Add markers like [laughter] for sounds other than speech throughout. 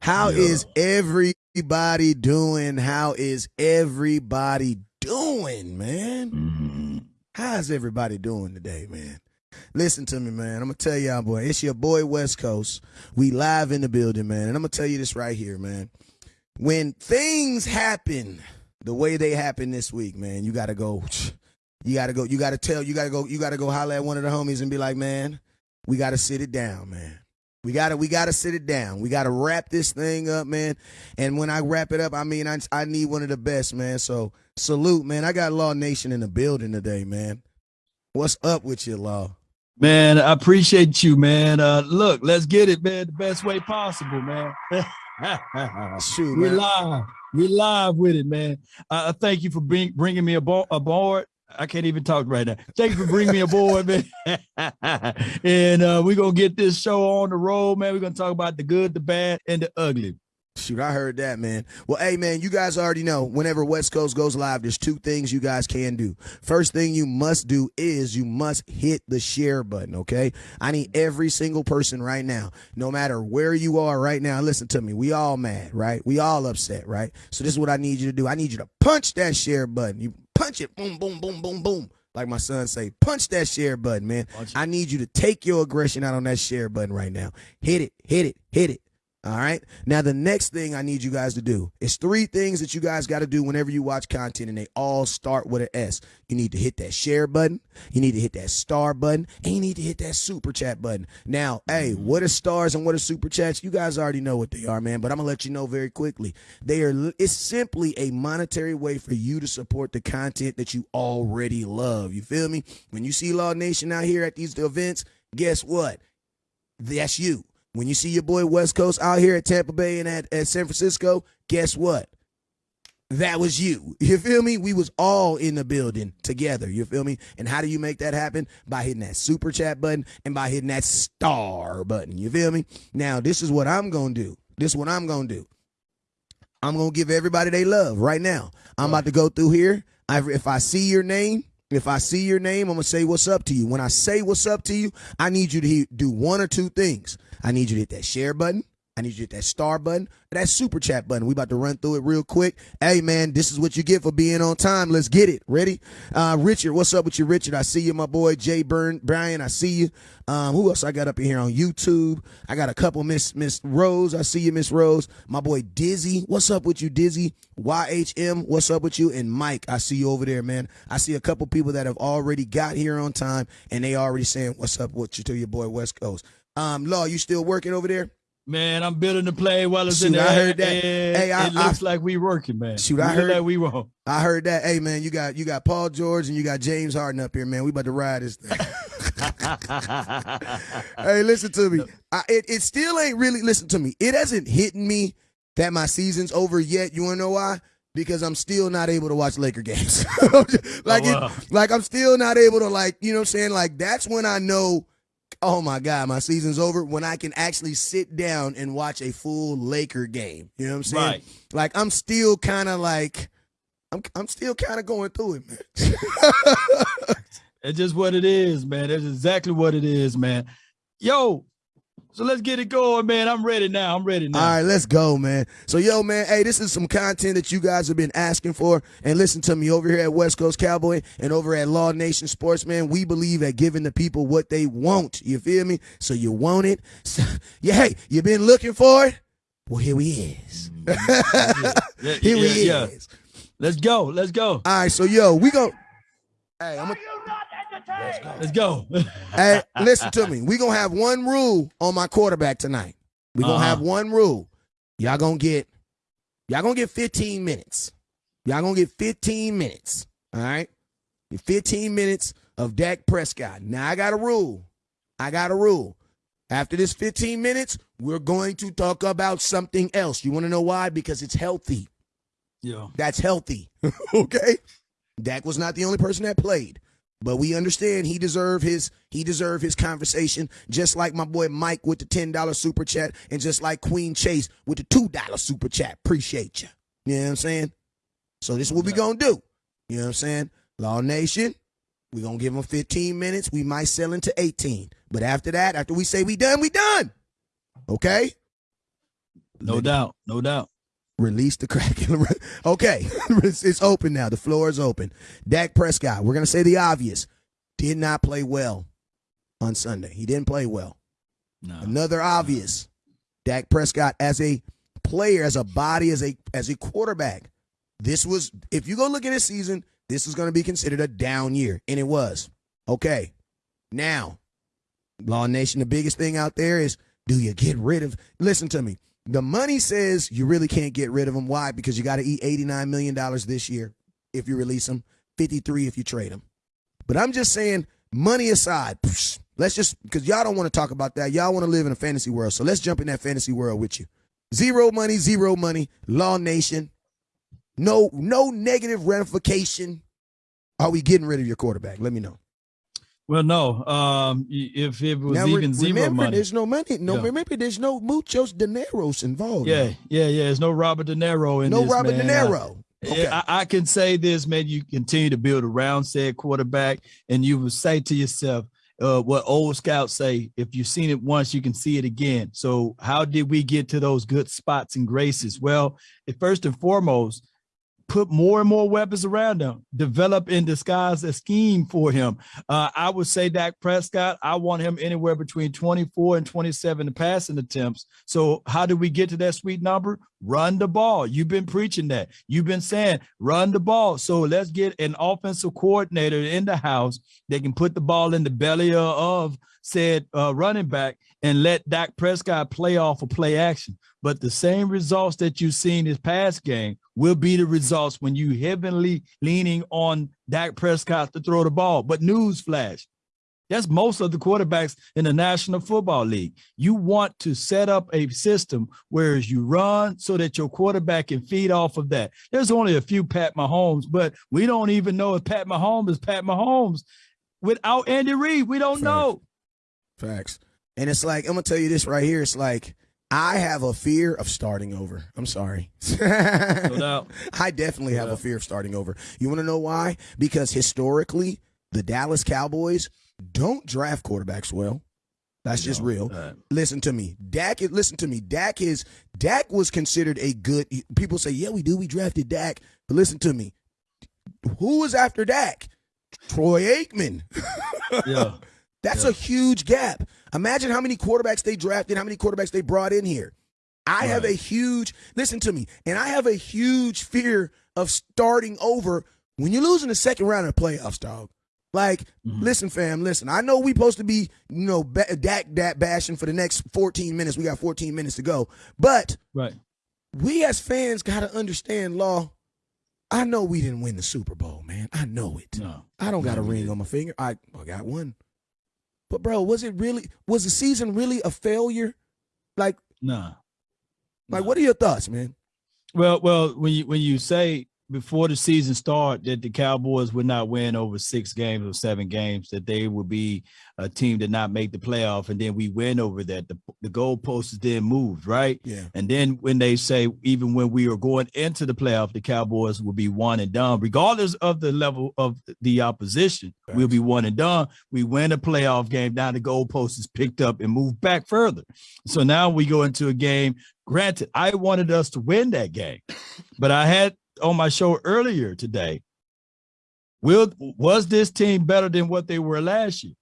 How Yeah. is everybody doing? How is everybody doing, man? Mhm. How's everybody doing today, man? Listen to me, man. I'm gonna tell y'all, boy. It's your boy West Coast. We live in the building, man. And I'm gonna tell you this right here, man. When things happen the way they happen this week, man, you gotta go. You gotta go. You gotta tell. You gotta go. You gotta go holler at one of the homies and be like, man, we gotta sit it down, man. We gotta. We gotta sit it down. We gotta wrap this thing up, man. And when I wrap it up, I mean, I I need one of the best, man. So salute, man. I got Law Nation in the building today, man. What's up with you, Law? Man, I appreciate you, man. Uh, look, let's get it, man, the best way possible, man. [laughs] [laughs] Shoot, man. live. We're live with it, man. Uh, thank you for bring, bringing me abo- aboard. I can't even talk right now. Thank you for bringing me aboard, man. [laughs] and uh, we're going to get this show on the road, man. We're going to talk about the good, the bad, and the ugly. Shoot, I heard that, man. Well, hey, man, you guys already know whenever West Coast goes live, there's two things you guys can do. First thing you must do is you must hit the share button, okay? I need every single person right now, no matter where you are right now. Listen to me. We all mad, right? We all upset, right? So this is what I need you to do. I need you to punch that share button. You punch it, boom, boom, boom, boom, boom. Like my son say, punch that share button, man. I need you to take your aggression out on that share button right now. Hit it, hit it, hit it. All right. Now, the next thing I need you guys to do is three things that you guys got to do whenever you watch content, and they all start with an S. You need to hit that share button, you need to hit that star button, and you need to hit that super chat button. Now, hey, what are stars and what are super chats? You guys already know what they are, man, but I'm going to let you know very quickly. They are, it's simply a monetary way for you to support the content that you already love. You feel me? When you see Law Nation out here at these events, guess what? That's you. When you see your boy West Coast out here at Tampa Bay and at, at San Francisco, guess what? That was you. You feel me? We was all in the building together. You feel me? And how do you make that happen? By hitting that super chat button and by hitting that star button. You feel me? Now, this is what I'm gonna do. This is what I'm gonna do. I'm gonna give everybody they love right now. I'm about to go through here. I, if I see your name, if I see your name, I'm gonna say what's up to you. When I say what's up to you, I need you to do one or two things. I need you to hit that share button. I need you to hit that star button, that super chat button. We about to run through it real quick. Hey man, this is what you get for being on time. Let's get it. Ready? Uh, Richard, what's up with you, Richard? I see you, my boy Jay Burn Brian. I see you. Um, who else I got up in here on YouTube? I got a couple Miss Miss Rose. I see you, Miss Rose. My boy Dizzy. What's up with you, Dizzy? YHM. What's up with you? And Mike, I see you over there, man. I see a couple people that have already got here on time, and they already saying what's up with you to your boy West Coast. Um, Law, you still working over there? Man, I'm building the play while it's in Shoot, the I air, heard that. and Hey, I- it looks like we working, man. Shoot, I heard- like we wrong. I heard that. Hey man, you got you got Paul George and you got James Harden up here, man. We about to ride this thing. [laughs] hey, listen to me. I, it it still ain't really. Listen to me. It hasn't hit me that my season's over yet. You wanna know why? Because I'm still not able to watch Laker games. [laughs] like Oh, wow. it, like I'm still not able to like you know what I'm saying. Like that's when I know. Oh my God, my season's over when I can actually sit down and watch a full Laker game. You know what I'm saying? Right. Like I'm still kind of like I'm I'm still kind of going through it, man. [laughs] It's just what it is, man. That's exactly what it is, man. Yo, so let's get it going, man. I'm ready now. I'm ready now. All right, let's go, man. So, yo, man, hey, this is some content that you guys have been asking for. And listen to me over here at West Coast Cowboy and over at Law Nation Sports, man. We believe at giving the people what they want. You feel me? So you want it. So, [laughs] yeah, hey, you been looking for it? Well, here we is. Mm-hmm. Yeah, [laughs] Here we yeah, yeah. is. Let's go. Let's go. All right, so yo, we go. Hey, I'm gonna Let's go. Let's go. [laughs] hey, listen to me. We gonna have one rule on my quarterback tonight. We gonna Uh-huh. have one rule. Y'all gonna get, y'all gonna get 15 minutes. Y'all gonna get 15 minutes. All right, 15 minutes of Dak Prescott. Now I got a rule. I got a rule. After this 15 minutes, we're going to talk about something else. You want to know why? Because it's healthy. yeah. That's healthy. [laughs] okay? Dak was not the only person that played. But we understand he deserved his he deserved his conversation, just like my boy Mike with the ten dollar super chat, and just like Queen Chase with the two dollar super chat. Appreciate you. You know what I'm saying? So this is what we gonna do. You know what I'm saying? Law Nation, we gonna give them 15 minutes. We might sell into 18, but after that, after we say we done, we done. Okay? No doubt. No doubt. Release the Kraken. okay, [laughs] it's open now. The floor is open. Dak Prescott, we're going to say the obvious, did not play well on Sunday. He didn't play well. No. Another obvious, Dak Prescott as a player, as a body, as a as a quarterback. This was, if you go look at his season, this is going to be considered a down year, and it was. Okay, now, Law Nation, the biggest thing out there is, do you get rid of? Listen to me. The money says you really can't get rid of him. Why? Because you got to eat $89 million this year if you release him, 53 if you trade him. But I'm just saying, money aside, let's just, because y'all don't want to talk about that. Y'all want to live in a fantasy world. So let's jump in that fantasy world with you. Zero money, zero money, Law Nation. No, no negative ramification. Are we getting rid of your quarterback? Let me know. Well, no. Um, if it was now, even zero remember, money, there's no money. No, yeah. remember, there's no muchos dineros involved. Yeah, yeah, yeah. There's no Robert De Niro in no this. No Robert man. De Niro. Okay. I, I, can say this, man. You continue to build around said quarterback, and you will say to yourself, uh, what old scouts say: if you've seen it once, you can see it again. So, how did we get to those good spots and graces? Well, first and foremost, put more and more weapons around him, develop and disguise a scheme for him. Uh, I would say Dak Prescott, I want him anywhere between 24 and 27 passing attempts. So how do we get to that sweet number? Run the ball. You've been preaching that. You've been saying run the ball. So let's get an offensive coordinator in the house that can put the ball in the belly of said uh, running back and let Dak Prescott play off of play action. But the same results that you've seen this past game will be the results when you heavily leaning on Dak Prescott to throw the ball. But newsflash, that's most of the quarterbacks in the National Football League. You want to set up a system where you run so that your quarterback can feed off of that. There's only a few Pat Mahomes, but we don't even know if Pat Mahomes is Pat Mahomes without Andy Reid. We don't Facts. know. Facts. And it's like, I'm going to tell you this right here. It's like, I have a fear of starting over. I'm sorry. no [laughs] doubt. I definitely have a fear of starting over. You want to know why? Because historically, the Dallas Cowboys don't draft quarterbacks well. That's just real. Uh, listen to me. Dak listen to me. Dak is Dak was considered a good people say, "Yeah, we do. We drafted Dak." But listen to me. Who was after Dak? Troy Aikman. yeah. [laughs] That's yeah. a huge gap. Imagine how many quarterbacks they drafted, how many quarterbacks they brought in here. I right. have a huge, listen to me, and I have a huge fear of starting over when you're losing the second round of the playoffs, dog. Like, mm-hmm. listen, fam, listen. I know we supposed to be, you know, dak dak bashing for the next 14 minutes. We got 14 minutes to go, but right, we as fans got to understand law. I know we didn't win the Super Bowl, man. I know it. No, I don't got a ring on my finger. I, I got one. But bro, was it really was the season really a failure? Like nah. Like nah. what are your thoughts, man? Well, well, when you when you say before the season start that the Cowboys would not win over six games or seven games, that they would be a team that not make the playoff, and then we win over that. The, the goalposts then moved, right? Yeah. And then when they say even when we are going into the playoff, the Cowboys will be one and done, regardless of the level of the opposition. We'll be one and done. We win a playoff game, now the goalpost is picked up and moved back further. So now we go into a game. Granted, I wanted us to win that game, but I had on my show earlier today. Will was this team better than what they were last year?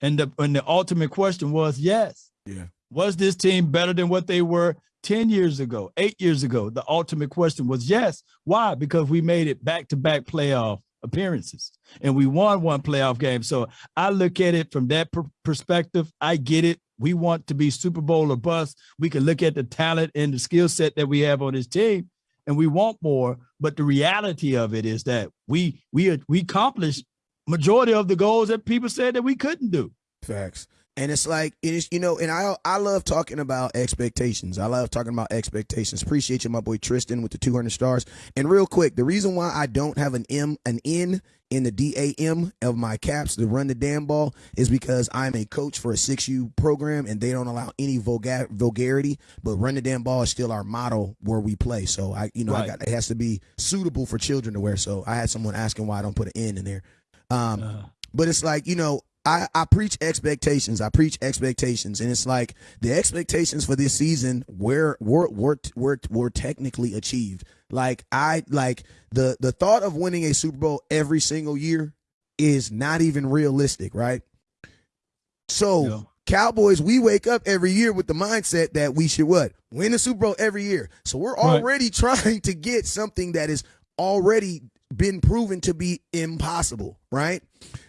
And the and the ultimate question was yes. Yeah. Was this team better than what they were 10 years ago, eight years ago? The ultimate question was yes. Why? Because we made it back-to-back playoff appearances and we won one playoff game. So I look at it from that per perspective. I get it. We want to be Super Bowl or bust. We can look at the talent and the skill set that we have on this team and we want more. But the reality of it is that we we we accomplished majority of the goals that people said that we couldn't do. Facts. And it's like it is, you know, and I I love talking about expectations. I love talking about expectations. Appreciate you, my boy Tristan, with the 200 stars. And real quick, the reason why I don't have an M, an N in the DAM of my caps to run the damn ball is because I'm a coach for a 6U program and they don't allow any vulgar, vulgarity, but run the damn ball is still our motto where we play. So I, you know, right. I got, it has to be suitable for children to wear. So I had someone asking why I don't put an N in there. Um, uh. But it's like, you know, I, I preach expectations. I preach expectations, and it's like the expectations for this season were were were were, were technically achieved. Like I like the the thought of winning a Super Bowl every single year is not even realistic, right? So Yeah. Cowboys, we wake up every year with the mindset that we should what win the Super Bowl every year. So we're Right. already [laughs] trying to get something that is already been proven to be impossible, right?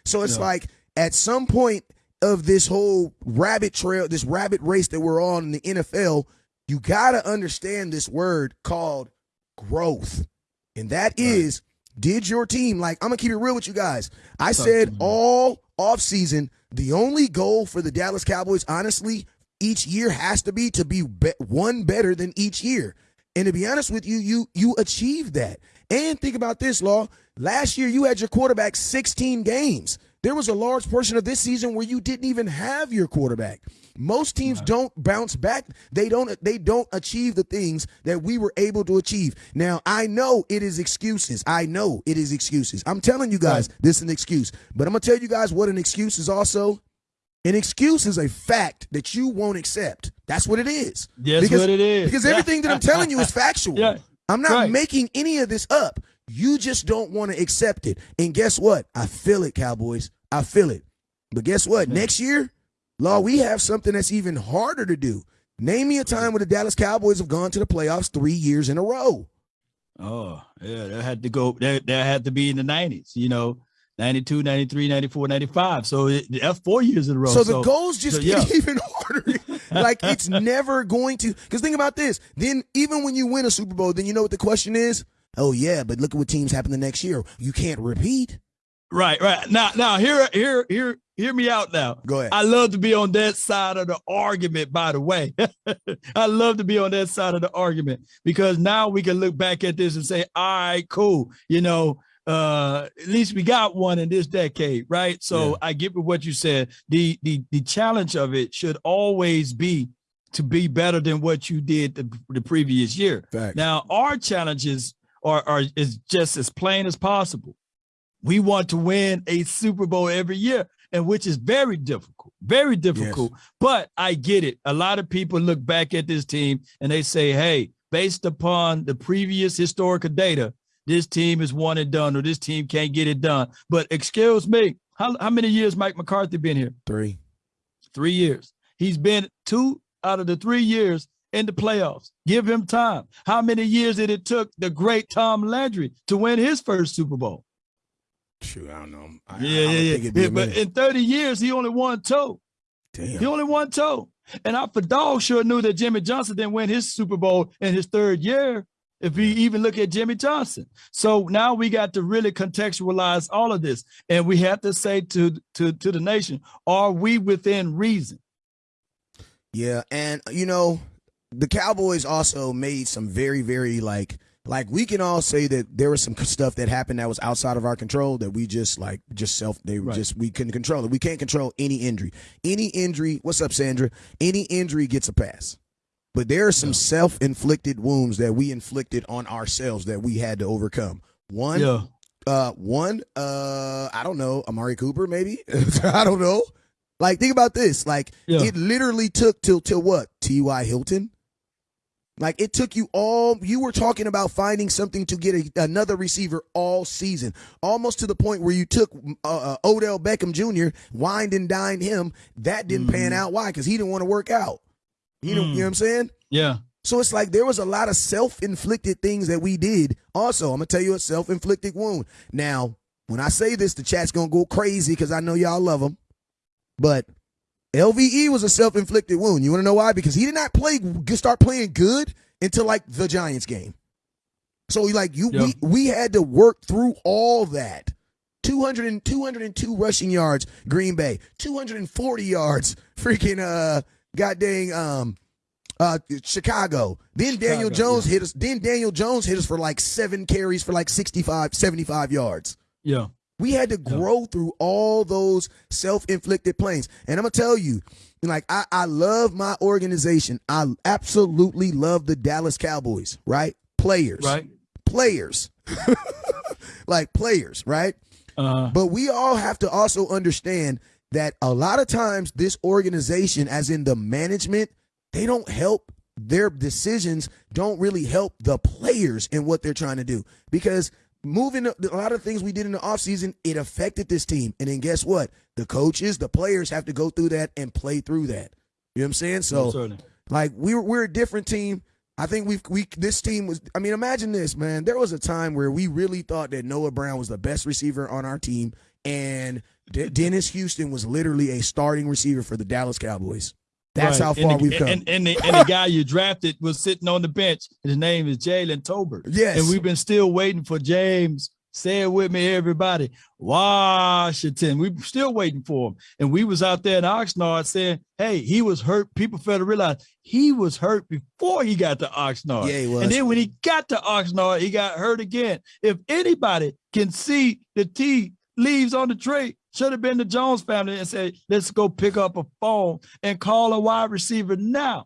So it's Yeah. like at some point of this whole rabbit trail, this rabbit race that we're on in the NFL, you got to understand this word called growth. And that is, did your team, like, I'm going to keep it real with you guys. I said all offseason, the only goal for the Dallas Cowboys, honestly, each year has to be to be, be one better than each year. And to be honest with you, you you achieved that. And think about this, Law. Last year you had your quarterback 16 games. There was a large portion of this season where you didn't even have your quarterback. Most teams don't bounce back. They don't they don't achieve the things that we were able to achieve. Now, I know it is excuses. I know it is excuses. I'm telling you guys, this is an excuse. But I'm going to tell you guys what an excuse is also. An excuse is a fact that you won't accept. That's what it is. That's because, what it is. Because everything that I'm telling you is [laughs] factual. Yeah. I'm not Right. making any of this up. You just don't want to accept it. And guess what? I feel it, Cowboys. I feel it. But guess what? Next year, Law, we have something that's even harder to do. Name me a time where the Dallas Cowboys have gone to the playoffs three years in a row. Oh, yeah, that had to go. That, that had to be in the 90s, you know, 92, 93, 94, 95. So it, that's four years in a row. So the goals just so, get [laughs] even harder. like it's [laughs] never going to. Because think about this. Then even when you win a Super Bowl, then you know what the question is. Oh yeah, but look at what teams happen the next year. You can't repeat. Right, right. Now, now, here, here, hear, hear me out now. Go ahead. I love to be on that side of the argument, by the way. [laughs] I love to be on that side of the argument because now we can look back at this and say, all right, cool. You know, uh, at least we got one in this decade, right? So Yeah. I get with what you said. The the the challenge of it should always be to be better than what you did the, the previous year. Facts. Now, our challenges are, are is just as plain as possible. We want to win a Super Bowl every year, and which is very difficult, very difficult. But I get it. A lot of people look back at this team and they say, hey, based upon the previous historical data, this team is one and done, or this team can't get it done. But excuse me, how, how many years Mike McCarthy been here? Three. Three years. He's been two out of the three years in the playoffs. Give him time. How many years did it took the great Tom Landry to win his first Super Bowl? Shoot, I don't know. I, Yeah, I yeah, yeah. think it'd be Yeah, But in 30 years, he only won two. Damn. He only won two. And I for dog sure knew that Jimmy Johnson didn't win his Super Bowl in his third year. If we even look at Jimmy Johnson. So now we got to really contextualize all of this. And we have to say to to to the nation, are we within reason? Yeah, and you know, the Cowboys also made some very, very like like we can all say that there was some stuff that happened that was outside of our control that we just like just self they Right. just we couldn't control it. We can't control any injury. Any injury, what's up, Sandra? Any injury gets a pass. But there are some self-inflicted wounds that we inflicted on ourselves that we had to overcome. One, Yeah. uh, one, uh, I don't know, Amari Cooper, maybe. [laughs] I don't know. Like, think about this. Like, Yeah. it literally took till till what? T.Y. Hilton. Like, it took you all. You were talking about finding something to get a, another receiver all season, almost to the point where you took uh, uh, Odell Beckham Jr. wined and dined him. That didn't pan Mhm. out. Why? Because he didn't want to work out. Didn't, Mm. you know what I'm saying? Yeah. So it's like there was a lot of self-inflicted things that we did. Also, I'm gonna tell you a self-inflicted wound. Now, when I say this, the chat's gonna go crazy because I know y'all love him. But LVE was a self-inflicted wound. You wanna know why? Because he did not play start playing good until like the Giants game. So like you Yeah. we we had to work through all that. 200 and 202 rushing yards, Green Bay. 240 yards, freaking uh god dang um uh Chicago. Then Daniel Chicago, Jones yeah. hit us. Then Daniel Jones hit us for like seven carries for like 65, 75 yards. Yeah. We had to grow through all those self-inflicted pains. And I'm gonna tell you, like I, I love my organization. I absolutely love the Dallas Cowboys, right? Players. Right. Players. [laughs] like players, right? Uh, But we all have to also understand that a lot of times this organization, as in the management, they don't help their decisions don't really help the players in what they're trying to do because moving a lot of things we did in the offseason it affected this team and then guess what the coaches the players have to go through that and play through that you know what i'm saying so like we're we're a different team I think we've we this team was. I mean, imagine this, man. There was a time where we really thought that Noah Brown was the best receiver on our team, and De- Dennis Houston was literally a starting receiver for the Dallas Cowboys. That's right. how far the, we've come. And, and, the, and the guy you drafted was sitting on the bench. His name is Jalen Tolbert. Yes. And we've been still waiting for James Say it with me, everybody. Washington. We're still waiting for him. And we was out there in Oxnard saying, hey, he was hurt. People fail to realize he was hurt before he got to Oxnard. Yeah, he was. And then when he got to Oxnard, he got hurt again. If anybody can see the tea leaves on the tray, should have been the Jones family and say, let's go pick up a phone and call a wide receiver now.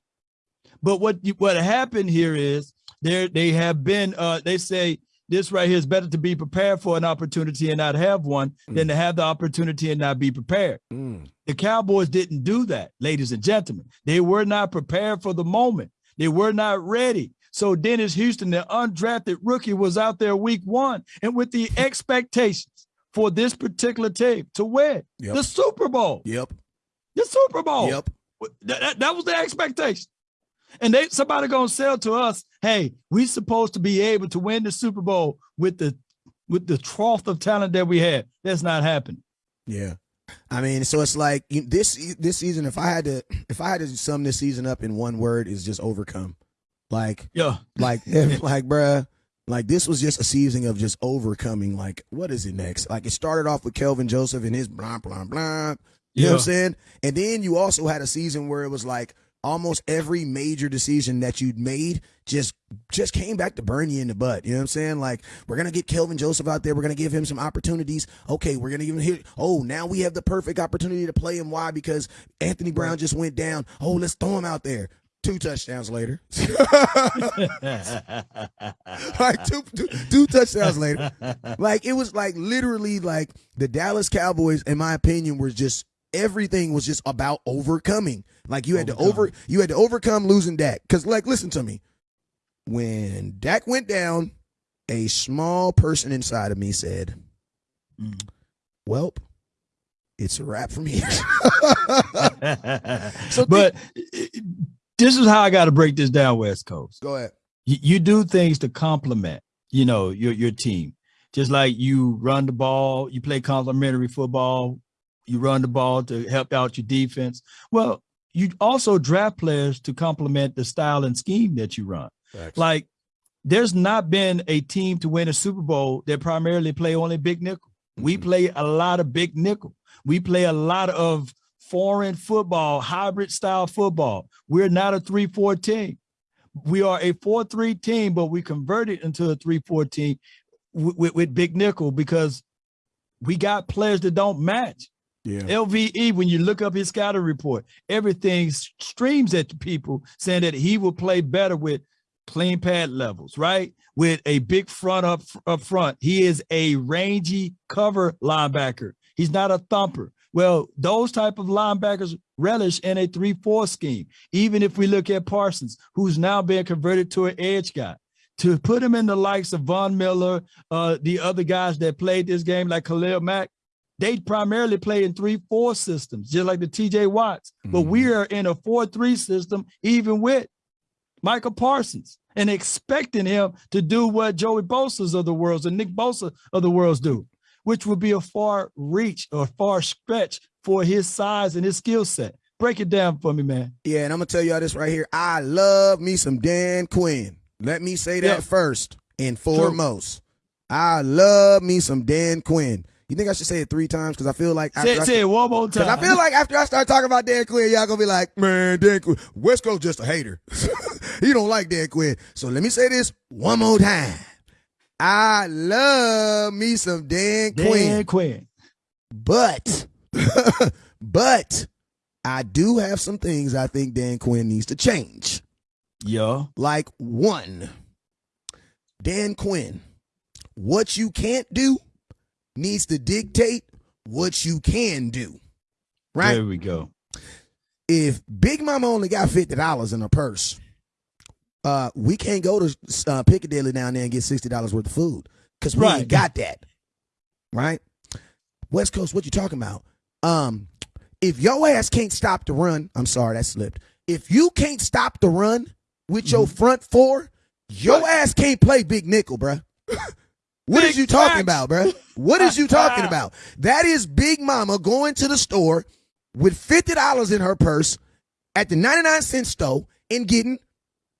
But what what happened here is there they have been uh they say this right here is better to be prepared for an opportunity and not have one mm. than to have the opportunity and not be prepared. Mm. The Cowboys didn't do that, ladies and gentlemen. They were not prepared for the moment. They were not ready. So Dennis Houston, the undrafted rookie, was out there week one and with the [laughs] expectations for this particular team to win yep. the Super Bowl. Yep. The Super Bowl. Yep. That, that, that was the expectation. And they somebody gonna sell to us, hey, we supposed to be able to win the Super Bowl with the with the trough of talent that we had. That's not happening. Yeah. I mean, so it's like this this season. If I had to, if I had to sum this season up in one word, is just overcome. Like, yeah, like, [laughs] like, bruh, like this was just a season of just overcoming. Like, what is it next? Like, it started off with Kelvin Joseph and his blah blah blah. You yeah. know what I'm saying? And then you also had a season where it was like, almost every major decision that you'd made just just came back to burn you in the butt. You know what I'm saying? Like, we're gonna get Kelvin Joseph out there, we're gonna give him some opportunities. Okay, we're gonna give him hit. Oh, now we have the perfect opportunity to play him. Why? Because Anthony Brown just went down. Oh, let's throw him out there. Two touchdowns later. [laughs] [laughs] like two, two, two touchdowns later. Like it was like literally like the Dallas Cowboys, in my opinion, were just everything was just about overcoming. Like you had overcome. to over you had to overcome losing Dak. Cause like listen to me. When Dak went down, a small person inside of me said, mm. Welp, it's a wrap from here. [laughs] so but this is how I got to break this down, West Coast. Go ahead. You, you do things to complement, you know, your your team. Just like you run the ball, you play complementary football, you run the ball to help out your defense. Well, you also draft players to complement the style and scheme that you run. Thanks. Like there's not been a team to win a Super Bowl that primarily play only big nickel. Mm-hmm. We play a lot of big nickel. We play a lot of foreign football, hybrid style football. We're not a 3-4 team. We are a 4-3 team, but we converted into a 3-4 team with, with, big nickel because we got players that don't match. Yeah. LVE, when you look up his scouting report, everything streams at the people saying that he will play better with clean pad levels, right? With a big front up up front. He is a rangy cover linebacker. He's not a thumper. Well, those type of linebackers relish in a 3-4 scheme. Even if we look at Parsons, who's now being converted to an edge guy. To put him in the likes of Von Miller, uh, the other guys that played this game like Khalil Mack, they primarily play in three, four systems, just like the TJ Watts. Mm-hmm. But we are in a four, three system, even with Micah Parsons, and expecting him to do what Joey Bosa's of the worlds and Nick Bosa of the worlds do, which would be a far reach or far stretch for his size and his skill set. Break it down for me, man. Yeah, and I'm gonna tell y'all this right here. I love me some Dan Quinn. Let me say that yeah. first and foremost. True. I love me some Dan Quinn. You think I should say it three times? Because I feel like after say, I say it one more time. I feel like after I start talking about Dan Quinn, y'all gonna be like, man, Dan Quinn, West Coast just a hater. [laughs] he don't like Dan Quinn. So let me say this one more time. I love me some Dan, Dan Quinn. Dan Quinn. But, [laughs] but I do have some things I think Dan Quinn needs to change. Yeah. Like one, Dan Quinn, what you can't do needs to dictate what you can do. right? There we go. If Big Mama only got fifty dollars in her purse, uh, we can't go to uh, Piccadilly down there and get sixty dollars worth of food because we Right. ain't got that, right? West Coast, what you talking about? Um, if your ass can't stop the run, I'm sorry that slipped. If you can't stop the run with your Mm-hmm. front four, your ass can't play big nickel, bruh. [laughs] What is you talking about, bruh? What is you talking about? [laughs] That is Big Mama going to the store with fifty dollars in her purse at the ninety nine cent store and getting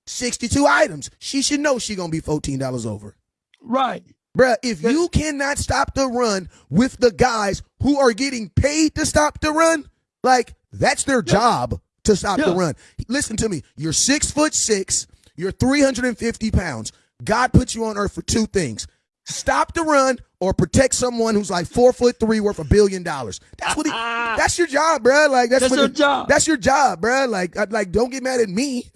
sixty two items. She should know she gonna be fourteen dollars over. Right. Bruh, if you cannot stop the run with the guys who are getting paid to stop the run, like that's their job to stop the run. Listen to me. You're six foot six. You're 350 pounds. God put you on earth for two things. Stop the run or protect someone who's like four foot three worth a billion dollars. That's what he, [laughs] that's your job, bruh. Like that's, That's what your job. That's your job, bruh. Like, I- like, don't get mad at me. [laughs]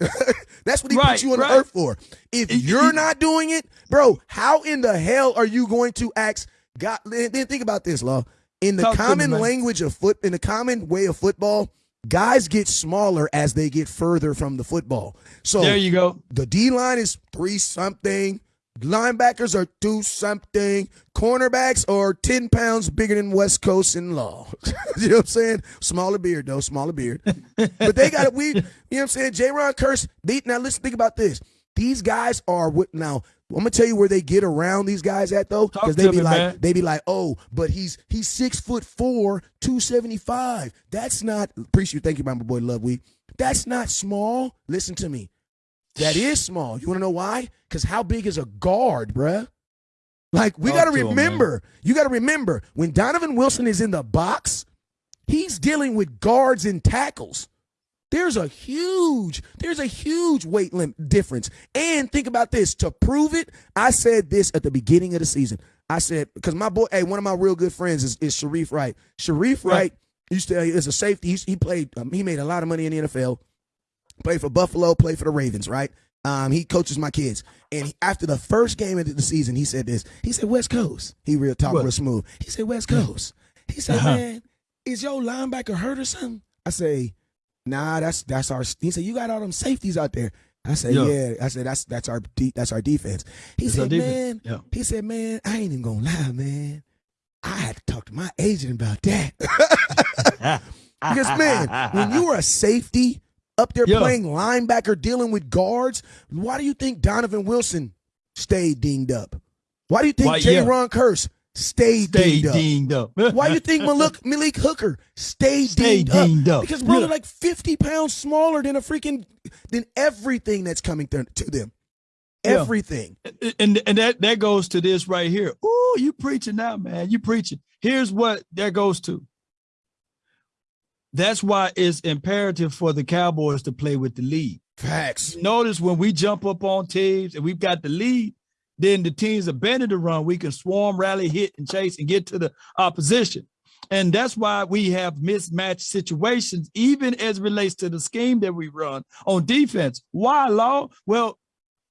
that's what he Right, put you on right. the earth for. If It- you're it- not doing it, bro, how in the hell are you going to ask God? Then think about this, Law. In the me, common language of foot, in the common way of football, guys get smaller as they get further from the football. So There you go. the D line is three something. Linebackers are two something. Cornerbacks are 10 pounds bigger than West Coast in law. [laughs] you know what I'm saying? Smaller beard, though, smaller beard. but they got it. We, you know what I'm saying? Jayron Kearse. They, now, listen, think about this. These guys are what now. I'm gonna tell you where they get around these guys at though, because they be me, like, man. they be like, oh, but he's he's six foot four, two seventy five. That's not. Appreciate you. Thank you, my boy Love Week. That's not small. Listen to me. That is small. You want to know why? Because how big is a guard, bruh? Like, we got to to him, remember, you got to remember, when Donovan Wilson is in the box, he's dealing with guards and tackles. There's a huge, there's a huge weight lim- difference. And think about this to prove it, I said this at the beginning of the season. I said, because my boy, hey, one of my real good friends is, is Shareece Wright. Shareece Right. Wright used to, is a safety. He's, he played, um, he made a lot of money in the NFL played for Buffalo, played for the Ravens, right? Um, he coaches my kids. And he- after the first game of the season, he said this. He said, West Coast. He real talk What? real smooth. He said, West Coast. He said, Uh-huh. man, is your linebacker hurt or something? I say, nah, that's that's our he said, you got all them safeties out there. I said, Yeah. yeah. I said, that's that's our de- that's our defense. He That's said, defense. man, Yeah. he said, man, I ain't even gonna lie, man. I had to talk to my agent about that. [laughs] [laughs] Because man, when you were a safety up there Yeah. playing linebacker, dealing with guards, why do you think Donovan Wilson stayed dinged up? Why do you think Why, J. yeah. Ron Kearse stayed Stay dinged up? dinged up. [laughs] Why do you think Malik, Malik Hooker stayed Stay dinged, dinged up? up. Because bro, Yeah. they're like fifty pounds smaller than a freaking than everything that's coming th- to them. Yeah. Everything. and and that that goes to this right here. Ooh, you preaching now, man. You preaching. Here's what that goes to. That's why it's imperative for the Cowboys to play with the lead. Facts. Notice when we jump up on teams and we've got the lead, then the teams abandon the run. We can swarm, rally, hit, and chase and get to the opposition. And that's why we have mismatched situations, even as it relates to the scheme that we run on defense. Why, Law? Well,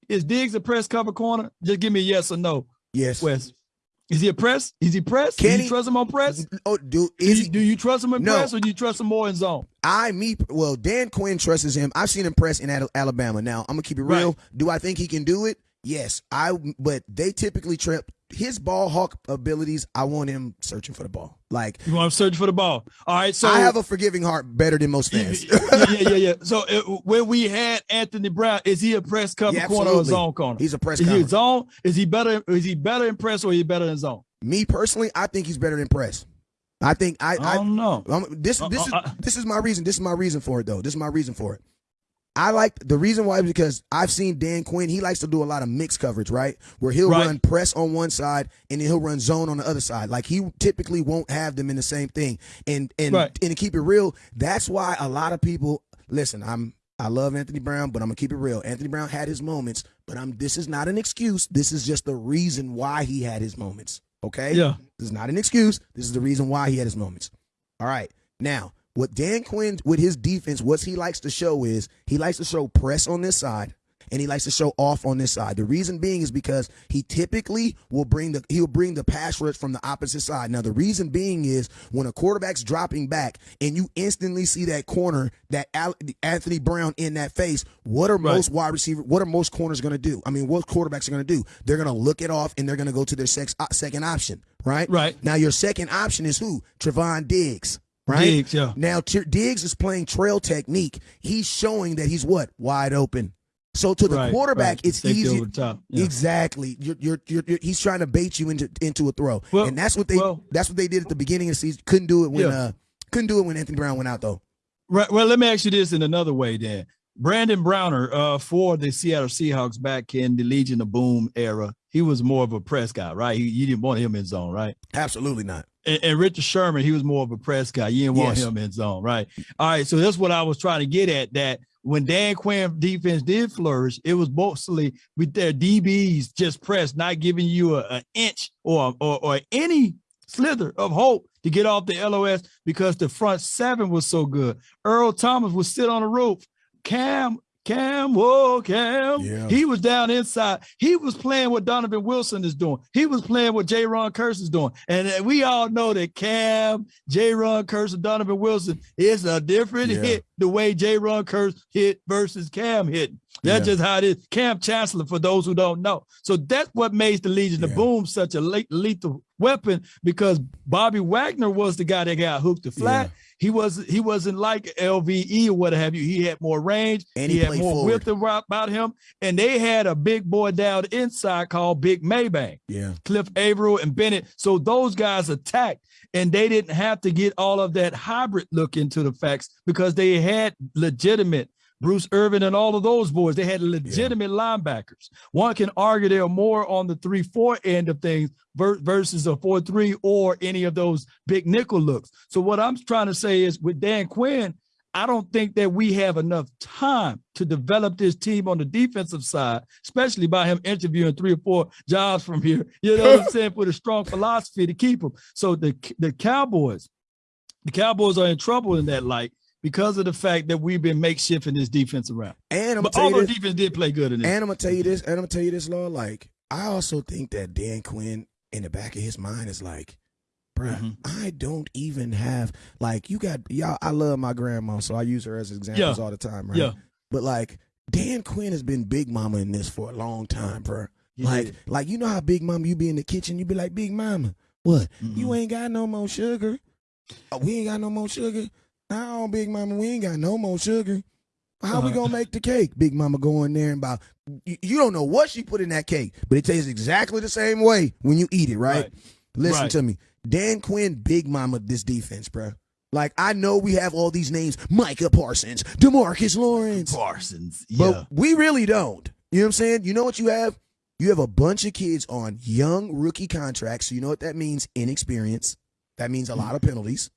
is Diggs a press cover corner? Just give me a yes or no, Yes. Wes. Is he a press? Is he press? Can do you he- trust him on press? Oh, Do is you, he, do you trust him in No. press or do you trust him more in zone? I me well, Dan Quinn trusts him. I've seen him press in Alabama. Now I'm gonna keep it real. Right. Do I think he can do it? Yes. I but they typically trip his ball hawk abilities. I want him searching for the ball. Like You want him searching for the ball. All right. So I have a forgiving heart better than most fans. yeah, yeah, yeah. [laughs] So uh, where we had Anthony Brown, is he a press cover Yeah, corner or a zone corner? He's a press is he cover. a zone? Is he better? Is he better in press or is he better in zone? Me personally, I think he's better than press. I think I, I I don't know. Um, this this is Uh, uh, uh. this is my reason. This is my reason for it, though. This is my reason for it. I like the reason why is because I've seen Dan Quinn. He likes to do a lot of mixed coverage, right? Where he'll Right. run press on one side and then he'll run zone on the other side. Like he typically won't have them in the same thing. And and Right. and to keep it real, that's why a lot of people listen. I'm I love Anthony Brown, but I'm gonna keep it real. Anthony Brown had his moments, but I'm. This is not an excuse. This is just the reason why he had his moments. Okay. Yeah. This is not an excuse. This is the reason why he had his moments. All right. Now, what Dan Quinn with his defense, what he likes to show is he likes to show press on this side. and he likes to show off on this side. The reason being is because he typically will bring the he'll bring the pass rush from the opposite side. Now the reason being is when a quarterback's dropping back and you instantly see that corner that Anthony Brown in that face, what are right. most wide receiver what are most corners going to do? I mean, what quarterbacks are going to do? They're going to look it off and they're going to go to their sex, second option, right? Right. Now your second option is who? Trevon Diggs right? Diggs, yeah. Now T- Diggs is playing trail technique. He's showing that he's what wide open. So to the right, quarterback, right. it's easy. Yeah. Exactly. You're, you're, you're, you're, he's trying to bait you into into a throw, well, and that's what they well, that's what they did at the beginning of the season. Couldn't do it when yeah. uh, couldn't do it when Anthony Brown went out though. Right. Well, let me ask you this in another way, then. Brandon Browner, uh, for the Seattle Seahawks back in the Legion of Boom era, he was more of a press guy, right? He, you didn't want him in zone, right? Absolutely not. And, and, Richard Sherman, he was more of a press guy. You didn't want yes. him in zone, right? All right. So that's what I was trying to get at. That when Dan Quinn defense did flourish, it was mostly with their DBs just press, not giving you an inch or, or or any slither of hope to get off the LOS because the front seven was so good. Earl Thomas would sit on the roof. Kam Kam, whoa, Kam. Yeah. He was down inside. He was playing what Donovan Wilson is doing. He was playing what Jayron Kearse is doing. And we all know that Kam, Jayron Kearse, and Donovan Wilson is a different yeah. hit the way Jayron Kearse hit versus Kam hit. That's yeah. just how it is. Kam Chancellor, for those who don't know. So that's what makes the Legion of Boom such a lethal weapon because Bobby Wagner was the guy that got hooked to flat. He was he wasn't like LVE or what have you. He had more range. And he, he had more forward. width about him. And they had a big boy down inside called Big Mebane. Yeah. Cliff Avril and Bennett. So those guys attacked and they didn't have to get all of that hybrid look into the facts because they had legitimate Bruce Irvin and all of those boys, they had legitimate yeah. linebackers. One can argue they're more on the 3 4 end of things versus a 4 3 or any of those big nickel looks. So, what I'm trying to say is with Dan Quinn, I don't think that we have enough time to develop this team on the defensive side, especially by him interviewing three or four jobs from here. [laughs] You know what I'm [laughs] saying? With a strong philosophy to keep him. So the the Cowboys, the Cowboys are in trouble in that light because of the fact that we've been makeshifting this defense around. And I'm but all defense did play good in this. And I'm gonna tell you this, and I'm gonna tell you this, Lord. Like, I also think that Dan Quinn in the back of his mind is like, bruh, mm-hmm. I don't even have like you got y'all. I love my grandma, so I use her as examples yeah. all the time, right? Yeah. But like Dan Quinn has been big mama in this for a long time, bruh. Yeah. Like, like you know how big mama you be in the kitchen, you be like, big mama, what? Mm-hmm. You ain't got no more sugar. Oh, we ain't got no more sugar. Now, Big Mama, we ain't got no more sugar. How uh-huh. we gonna make the cake? Big Mama go in there and about you, you, don't know what she put in that cake, but it tastes exactly the same way when you eat it, right? right. Listen right. to me. Dan Quinn, Big Mama, this defense, bro. Like I know we have all these names, Micah Parsons, Demarcus Lawrence. Parsons. Yeah. But we really don't. You know what I'm saying? You know what you have? You have a bunch of kids on young rookie contracts. So you know what that means? Inexperience. That means a lot of penalties.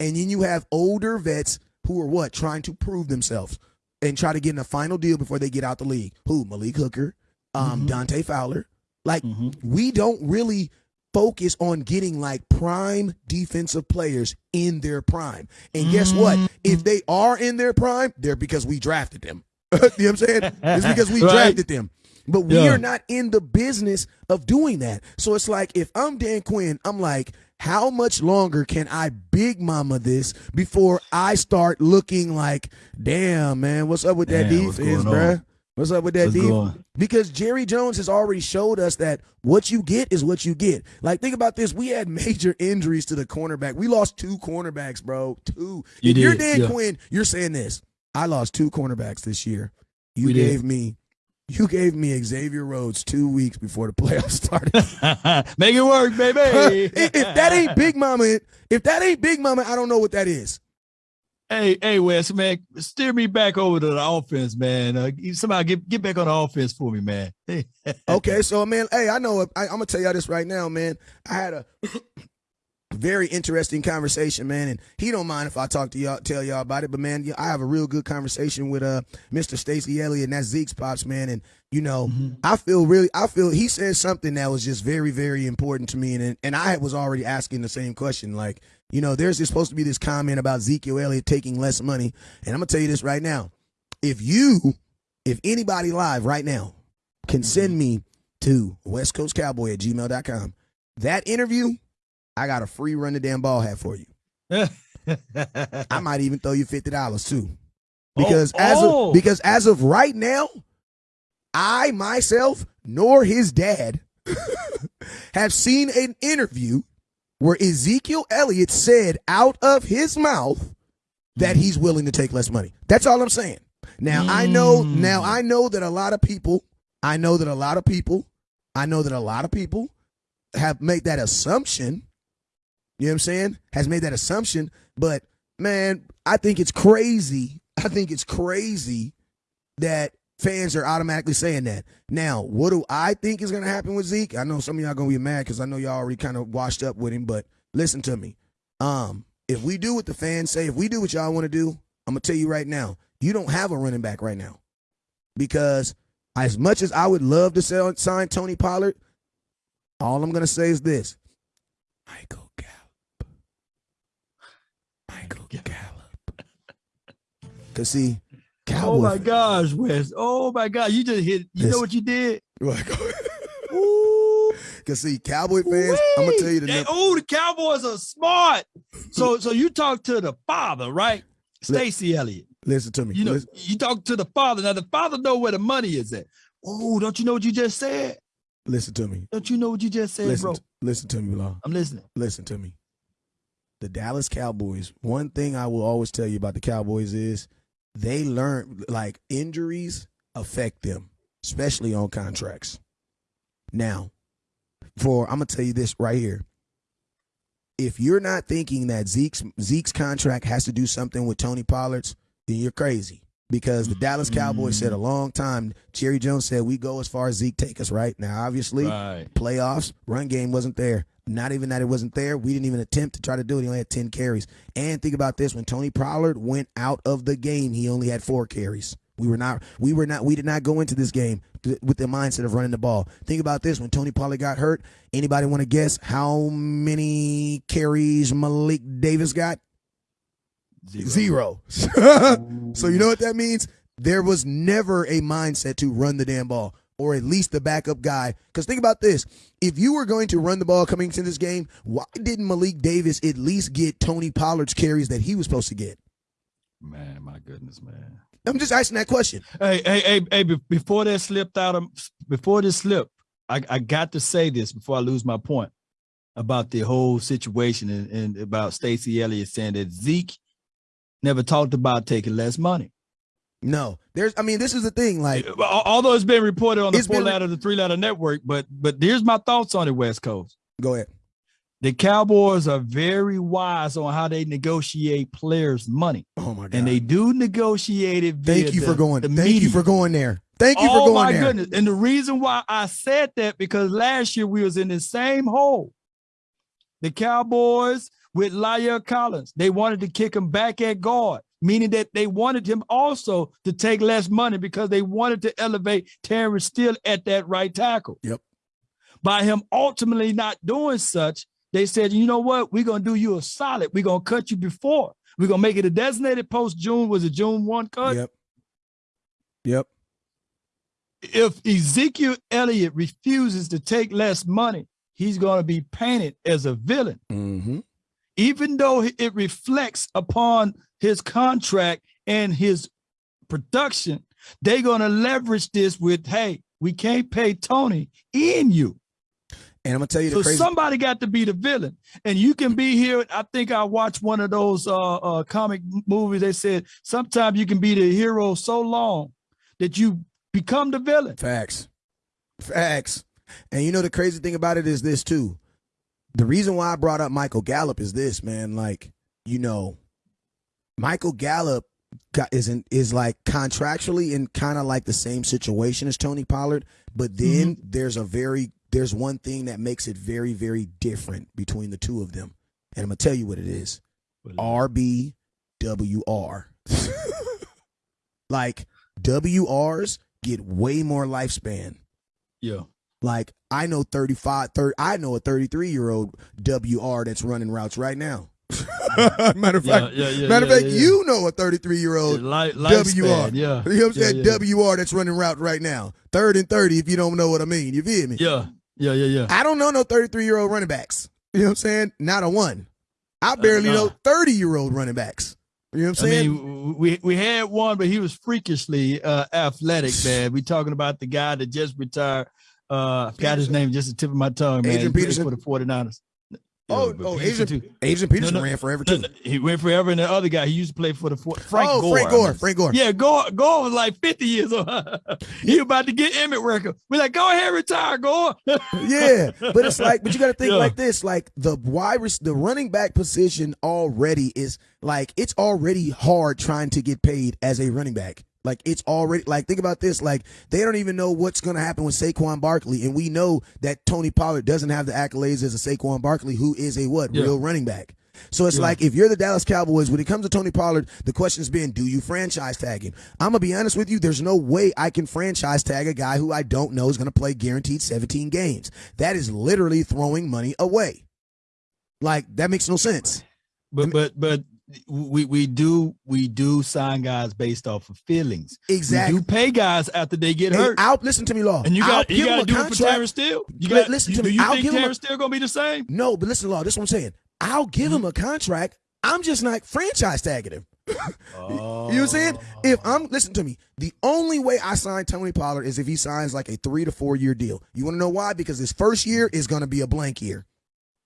And then you have older vets who are what? Trying to prove themselves and try to get in a final deal before they get out the league. Who? Malik Hooker, um, mm-hmm. Dante Fowler. Like, mm-hmm. we don't really focus on getting like prime defensive players in their prime. And guess what? Mm-hmm. If they are in their prime, they're because we drafted them. [laughs] you know what I'm saying? It's [laughs] because we right. drafted them. But we yeah. are not in the business of doing that. So it's like if I'm Dan Quinn, I'm like, how much longer can I big mama this before I start looking like, damn, man, what's up with that damn, defense, bruh? What's up with that defense? Because Jerry Jones has already showed us that what you get is what you get. Like, think about this. We had [laughs] major injuries to the cornerback. We lost two cornerbacks, bro. Two. You if did, you're Dan yeah. Quinn, you're saying this. I lost two cornerbacks this year. You we gave did. me you gave me Xavier Rhodes two weeks before the playoffs [laughs] started. [laughs] Make it work, baby. [laughs] if, that ain't Big Mama, if that ain't Big Mama, I don't know what that is. Hey, hey, Wes, man, steer me back over to the offense, man. Uh, somehow get get back on the offense for me, man. okay, so man, hey, I know I, I'm gonna tell y'all this right now, man. I had a very interesting conversation, man. And he don't mind if I talk to y'all, tell y'all about it. But man, I have a real good conversation with uh Mr. Stacy Elliott, and that's Zeke's pops, man. And you know, mm-hmm. I feel really, I feel he said something that was just very, very important to me, and and I was already asking the same question, like. You know, there's supposed to be this comment about Ezekiel Elliott taking less money. And I'm to tell you this right now. If you if anybody live right now can send me to westcoastcowboy at gmail.com that interview, I got a free run the damn ball hat for you. [laughs] I might even throw you fifty dollars too. Because Oh, as oh. of because as of right now, I myself nor his dad [laughs] have seen an interview where Ezekiel Elliott said out of his mouth that he's willing to take less money. That's all I'm saying. Now I know Mm. now I know that a lot of people, I know that a lot of people, I know that a lot of people have made that assumption. You know what I'm saying? Has made that assumption, but man, I think it's crazy. I think it's crazy that fans are automatically saying that. Now, what do I think is going to happen with Zeke? I know some of y'all going to be mad because I know y'all already kind of washed up with him, but listen to me. Um, if we do what the fans say, if we do what y'all want to do, I'm gonna tell you right now, you don't have a running back right now because as much as I would love to sell, sign Tony Pollard, all I'm gonna say is this: Michael Michael Gallup. Cause see, oh my gosh, Wes. Oh my God. You just hit you know what you did? [laughs] Cause see, Cowboy fans, I'm gonna tell you the number. Oh, the Cowboys are smart. So so you talk to the father, right? Stacy Elliott. Listen to me. You know, Listen, you talk to the father. Now the father know where the money is at. Oh, don't you know what you just said? listen to me. Don't you know what you just said, Listen, bro? to, listen to me, Law. I'm listening. listen to me. The Dallas Cowboys, one thing I will always tell you about the Cowboys is they learn like injuries affect them, especially on contracts. Now, for I'm gonna tell you this right here. If you're not thinking that Zeke's Zeke's contract has to do something with Tony Pollard's, then you're crazy. Because the Dallas Cowboys said a mm. long time, Jerry Jones said we go as far as Zeke take us, right? Now obviously Right. playoffs, run game wasn't there. Not even that it wasn't there. We didn't even attempt to try to do it. He only had 10 carries. And think about this when Tony Pollard went out of the game, he only had four carries. We were not we were not we did not go into this game with the mindset of running the ball. Think about this when Tony Pollard got hurt, anybody want to guess how many carries Malik Davis got? Zero. [laughs] so you know what that means? There was never a mindset to run the damn ball, or at least the backup guy. Because think about this: if you were going to run the ball coming into this game, why didn't Malik Davis at least get Tony Pollard's carries that he was supposed to get? Man, my goodness, man. I'm just asking that question. Hey, hey, hey, hey! Before that slipped out of, before this slip, I, I got to say this before I lose my point about the whole situation and, and about Stacy Elliott saying that Zeke never talked about taking less money. No, there's. I mean, this is the thing. Like, Although it's been reported on the four letter, the three letter network, but but here's my thoughts on it, West Coast. go ahead. The Cowboys are very wise on how they negotiate players' money, Oh my god. and they do negotiate it. Thank you the- for going. the Thank you for going there. Thank you oh for going my there. goodness! And the reason why I said that because last year we was in the same hole. The Cowboys with La'el Collins, they wanted to kick him back at guard, meaning that they wanted him also to take less money because they wanted to elevate Terence Steele at that right tackle. Yep. By him ultimately not doing such, they said, you know what? We're gonna do you a solid. We're gonna cut you before. We're gonna make it a designated post June. Was it June 1 cut? Yep. Yep. if Ezekiel Elliott refuses to take less money, he's going to be painted as a villain, Mm-hmm. Even though it reflects upon his contract and his production. They're going to leverage this with, hey, we can't pay Tony in you. And I'm gonna tell you the So somebody got to be the villain. And you can be here. I think I watched one of those uh, uh, comic movies. They said sometimes you can be the hero so long that you become the villain. Facts. Facts. And you know the crazy thing about it is this too. The reason why I brought up Michael Gallup is this, man. Like, you know, Michael Gallup got, is in, is like contractually in kind of like the same situation as Tony Pollard, but then there's a very there's one thing that makes it very very different between the two of them, and I'm gonna tell you what it is. RBWR. [laughs] like WRs get way more lifespan. Yeah. Like I know 35, 30, I know a 33 year old WR that's running routes right now. [laughs] matter of fact, yeah, yeah, matter of fact, you know a 33 year old WR. Yeah. You know what I'm saying? WR that's running route right now. Third and 30, if you don't know what I mean. You feel me? Yeah. Yeah. Yeah. Yeah. I don't know no 33 year old running backs. You know what I'm saying? Not a one. I barely Uh, know 30 year old running backs. You know what I'm I saying? mean, we we had one, but he was freakishly uh, athletic, [laughs] man. We talking about the guy that just retired. Uh, forgot his name, just the tip of my tongue, man. Adrian Peterson? for the 49ers. Oh, Yeah, oh, Peterson Adrian- too. Adrian Peterson no. ran forever too. no, He went forever, and the other guy, he used to play for the Frank oh, Gore. Frank Gore. Frank Gore. Yeah, Gore, Gore was like 50 years old. [laughs] he about to get Emmitt record. We're like, go ahead, retire, Gore. [laughs] yeah, but it's like, but you got to think Yeah. like this: like the wide, the running back position already is like it's already hard trying to get paid as a running back. Like it's already like think about this: like they don't even know what's going to happen with Saquon Barkley, and we know that Tony Pollard doesn't have the accolades as a Saquon Barkley, who is a what Yeah. real running back. So it's Yeah. like if you're the Dallas Cowboys, when it comes to Tony Pollard, the question's been, do you franchise tag him? I'm gonna be honest with you. There's no way I can franchise tag a guy who I don't know is gonna play guaranteed 17 games. That is literally throwing money away. Like that makes no sense. But but but we we do we do sign guys based off of feelings. Exactly. Do pay guys after they get Hey, hurt. I'll listen to me, Law. and you got you got to do it for contract. Terence Steele. You got listen you, to do me. you I'll think Terence Steele gonna be the same? No, but listen, Law. This is what I'm saying. I'll give Mm-hmm. him a contract. I'm just not franchise tagging him. Oh. [laughs] You know what I'm saying? If I'm listen to me, the only way I sign Tony Pollard is if he signs like a three to four year deal. You want to know why? Because his first year is going to be a blank year.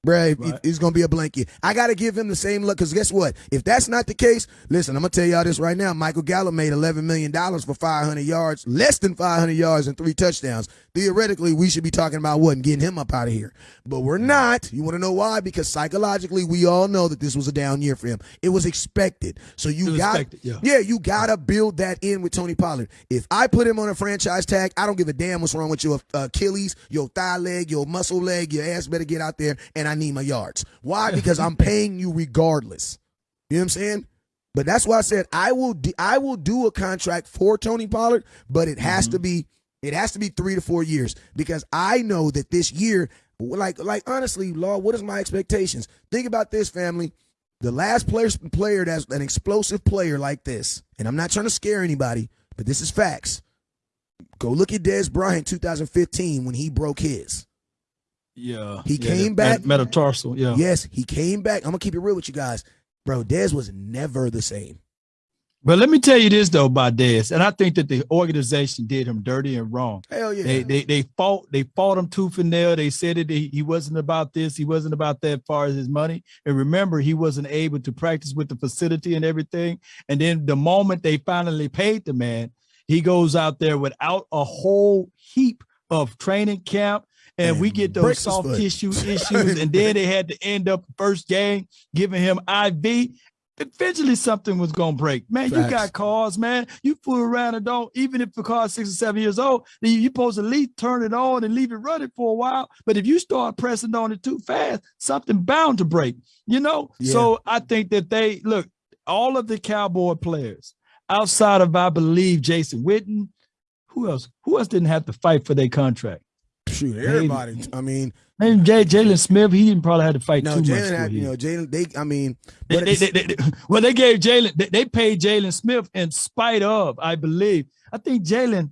Bruh, Right. it's going to be a blanket. I got to give him the same look because guess what? If that's not the case, listen, I'm to tell y'all this right now. Michael Gallup made $11 million for 500 yards, less than 500 yards and three touchdowns. Theoretically, we should be talking about what and getting him up out of here. But we're not. You want to know why? Because psychologically, we all know that this was a down year for him. It was expected. So you got, yeah. yeah, you gotta build that in with Tony Pollard. If I put him on a franchise tag, I don't give a damn what's wrong with your uh, Achilles, your thigh leg, your muscle leg. Your ass better get out there, and I need my yards. Why? Because I'm paying you regardless. You know what I'm saying? But that's why I said I will. I will do a contract for Tony Pollard, but it has to mm-hmm. be. It has to be three to four years because I know that this year, like, like honestly, Law, what is my expectations? Think about this, family. The last player player that's an explosive player like this, and I'm not trying to scare anybody, but this is facts. Go look at Dez Bryant 2015 when he broke his. Yeah, He yeah, came back- met- metatarsal. Yeah, Yes, he came back. I'm gonna keep it real with you guys, bro. Dez was never the same. but let me tell you this though about Dez, and I think that the organization did him dirty and wrong. Hell yeah. They they they fought they fought him tooth and nail. They said that he, he wasn't about this, he wasn't about that as far as his money. And remember, he wasn't able to practice with the facility and everything. And then the moment they finally paid the man, he goes out there without a whole heap of training camp. And we get those soft tissue [laughs] issues, and then they had to end up first game giving him IV. Eventually, something was gonna break. Man, you got cars, man. You fool around and don't. Even if the car's six or seven years old, then you supposed to at least turn it on and leave it running for a while. But if you start pressing on it too fast, something bound to break. You know. Yeah. So I think that they look all of the Cowboy players outside of I believe Jason Witten. Who else? Who else didn't have to fight for their contract? Shoot, everybody. I mean, Jay Jaylon Smith. He didn't probably have to fight no, too much. Jaylon had, you know, Jaylon. They, I mean, They- but they- they- they- well, they gave Jaylon, they, they paid Jaylon Smith in spite of, I believe. I think Jaylon,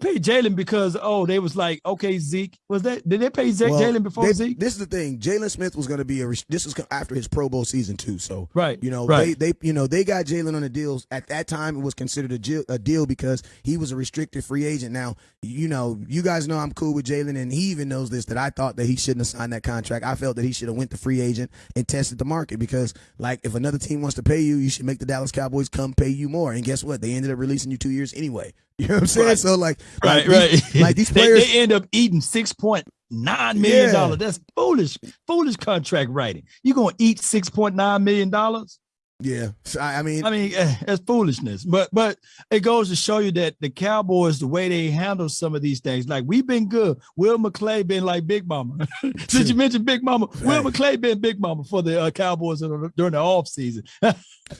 they paid Jaylon because, oh, they was like, okay, Zeke. Was that, did they pay Zeke, well, Jaylon before they- Zeke? This is the thing. Jaylon Smith was going to be a. This is after his Pro Bowl season too. So Right. You know, right. they they you know they got Jaylon on the deals. At that time, it was considered a, deal- a deal because he was a restricted free agent. Now, you know, you guys know I'm cool with Jaylon, and he even knows this that I thought that he shouldn't have signed that contract. I felt that he should have went to free agent and tested the market because, like, if another team wants to pay you, you should make the Dallas Cowboys come pay you more. And guess what? They ended up releasing you two years anyway. [laughs] You know what I'm saying? Right. So like, right, like right. These, like these [laughs] players. they, end up eating six point nine million dollars. Yeah. That's foolish, foolish contract writing. You gonna eat six point nine million dollars? yeah, I, I mean, I mean, eh, that's foolishness. But but it goes to show you that the Cowboys, the way they handle some of these things, like we've been good. Will McClay been like Big Mama. [laughs] Since you mentioned Big Mama, Will McClay been Big Mama for the uh, Cowboys during the off season, yeah,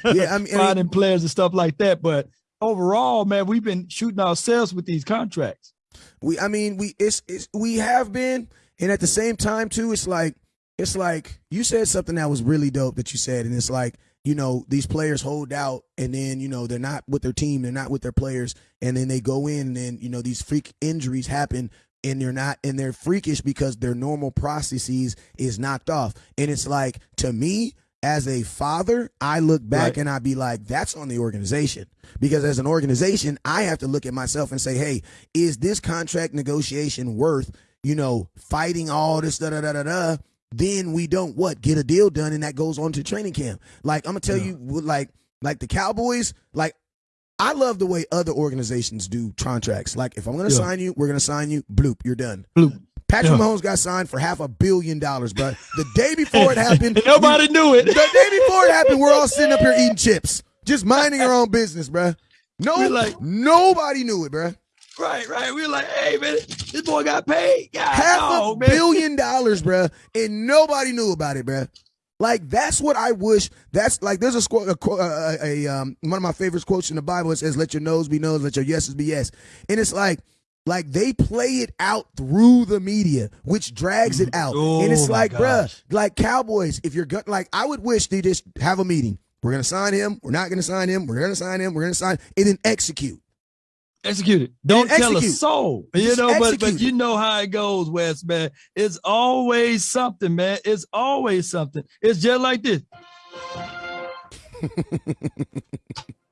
I mean, I mean, finding players and stuff like that. But overall, man, we've been shooting ourselves with these contracts. We, I mean, we it's, it's we have been, and at the same time too, it's like it's like you said something that was really dope that you said, and it's like you know these players hold out, and then you know they're not with their team, they're not with their players, and then they go in, and then you know these freak injuries happen. And they're not, and they're freakish because their normal processes is knocked off. And it's like, to me, as a father, I look back right. and I be like, that's on the organization. Because as an organization, I have to look at myself and say, hey, is this contract negotiation worth, you know, fighting all this da da da da da? Then we don't what get a deal done, and that goes on to training camp. Like I'm gonna tell yeah. you, like like the Cowboys, like I love the way other organizations do contracts. Like if I'm gonna yeah. sign you, we're gonna sign you. Bloop, you're done. Bloop. Patrick yeah. Mahomes got signed for half a billion dollars, bro. The day before it [laughs] happened, nobody we, knew it. The day before it happened, we're all sitting up here eating chips, just minding our own business, bro. No, like, nobody knew it, bro. Right, right. We were like, hey, man, this boy got paid. God, half a man. billion dollars, bro, and nobody knew about it, bro. Like that's what I wish. That's like there's a, a, a, a um one of my favorite quotes in the Bible. It says, "Let your no's be no's, let your yeses be yes," and it's like like they play it out through the media, which drags it out. Oh, and it's oh like, bruh, like Cowboys, if you're good, like I would wish they just have a meeting. We're gonna sign him. We're not gonna sign him. We're gonna sign him. We're gonna sign, and then execute. Execute it. Don't tell a soul. You know, but but you know how it goes, Wes, man. It's always something, man. It's always something. It's just like this. [laughs]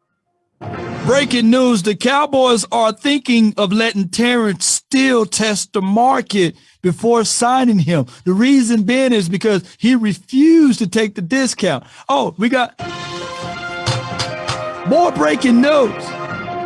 Breaking news the Cowboys are thinking of letting Terence Steele test the market before signing him. The reason being is because he refused to take the discount. Oh, we got more breaking news.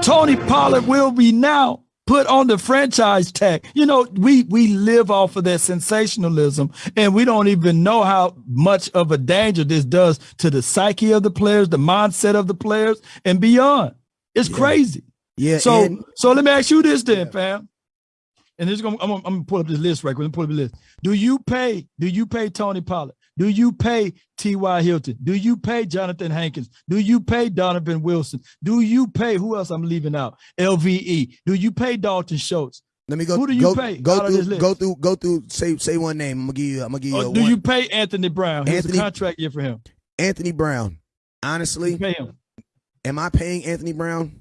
Tony Pollard will be now put on the franchise tag. You know, we we live off of that sensationalism, and we don't even know how much of a danger this does to the psyche of the players, the mindset of the players, and beyond. It's yeah. crazy. Yeah. So and, so let me ask you this then, yeah. fam. And this is gonna I'm, I'm, gonna pull up this list right quick. Let me pull up the list. Do you pay? Do you pay Tony Pollard? Do you pay T.Y. Hilton? Do you pay Jonathan Hankins? Do you pay Donovan Wilson? Do you pay who else I'm leaving out? LVE. Do you pay Dalton Schultz? Let me go. Who do you go, pay? Go through. Go through. Go through. Say say one name. I'm gonna give you. I'm gonna give you. Uh, do one. you pay Anthony Brown? Here's Anthony, a contract year for him. Anthony Brown. Honestly, pay him. Am I paying Anthony Brown?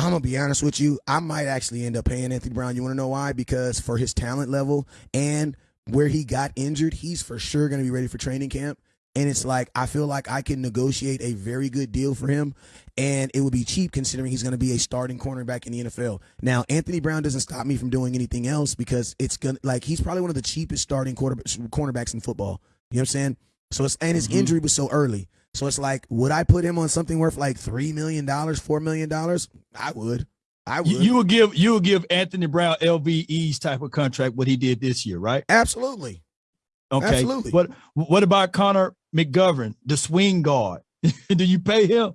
I'm gonna be honest with you. I might actually end up paying Anthony Brown. You want to know why? Because for his talent level and where he got injured, he's for sure gonna be ready for training camp. And it's like I feel like I can negotiate a very good deal for him, and it would be cheap considering he's going to be a starting cornerback in the NFL. Now, Anthony Brown doesn't stop me from doing anything else because it's gonna like he's probably one of the cheapest starting cornerbacks in football. You know what I'm saying? So it's and his mm-hmm. injury was so early. So it's like, would I put him on something worth like three million dollars, four million dollars? I would. I would. You would give you would give Anthony Brown LVE's type of contract what he did this year, right? Absolutely. Okay. Absolutely. What what about Connor McGovern, the swing guard? [laughs] Do you pay him?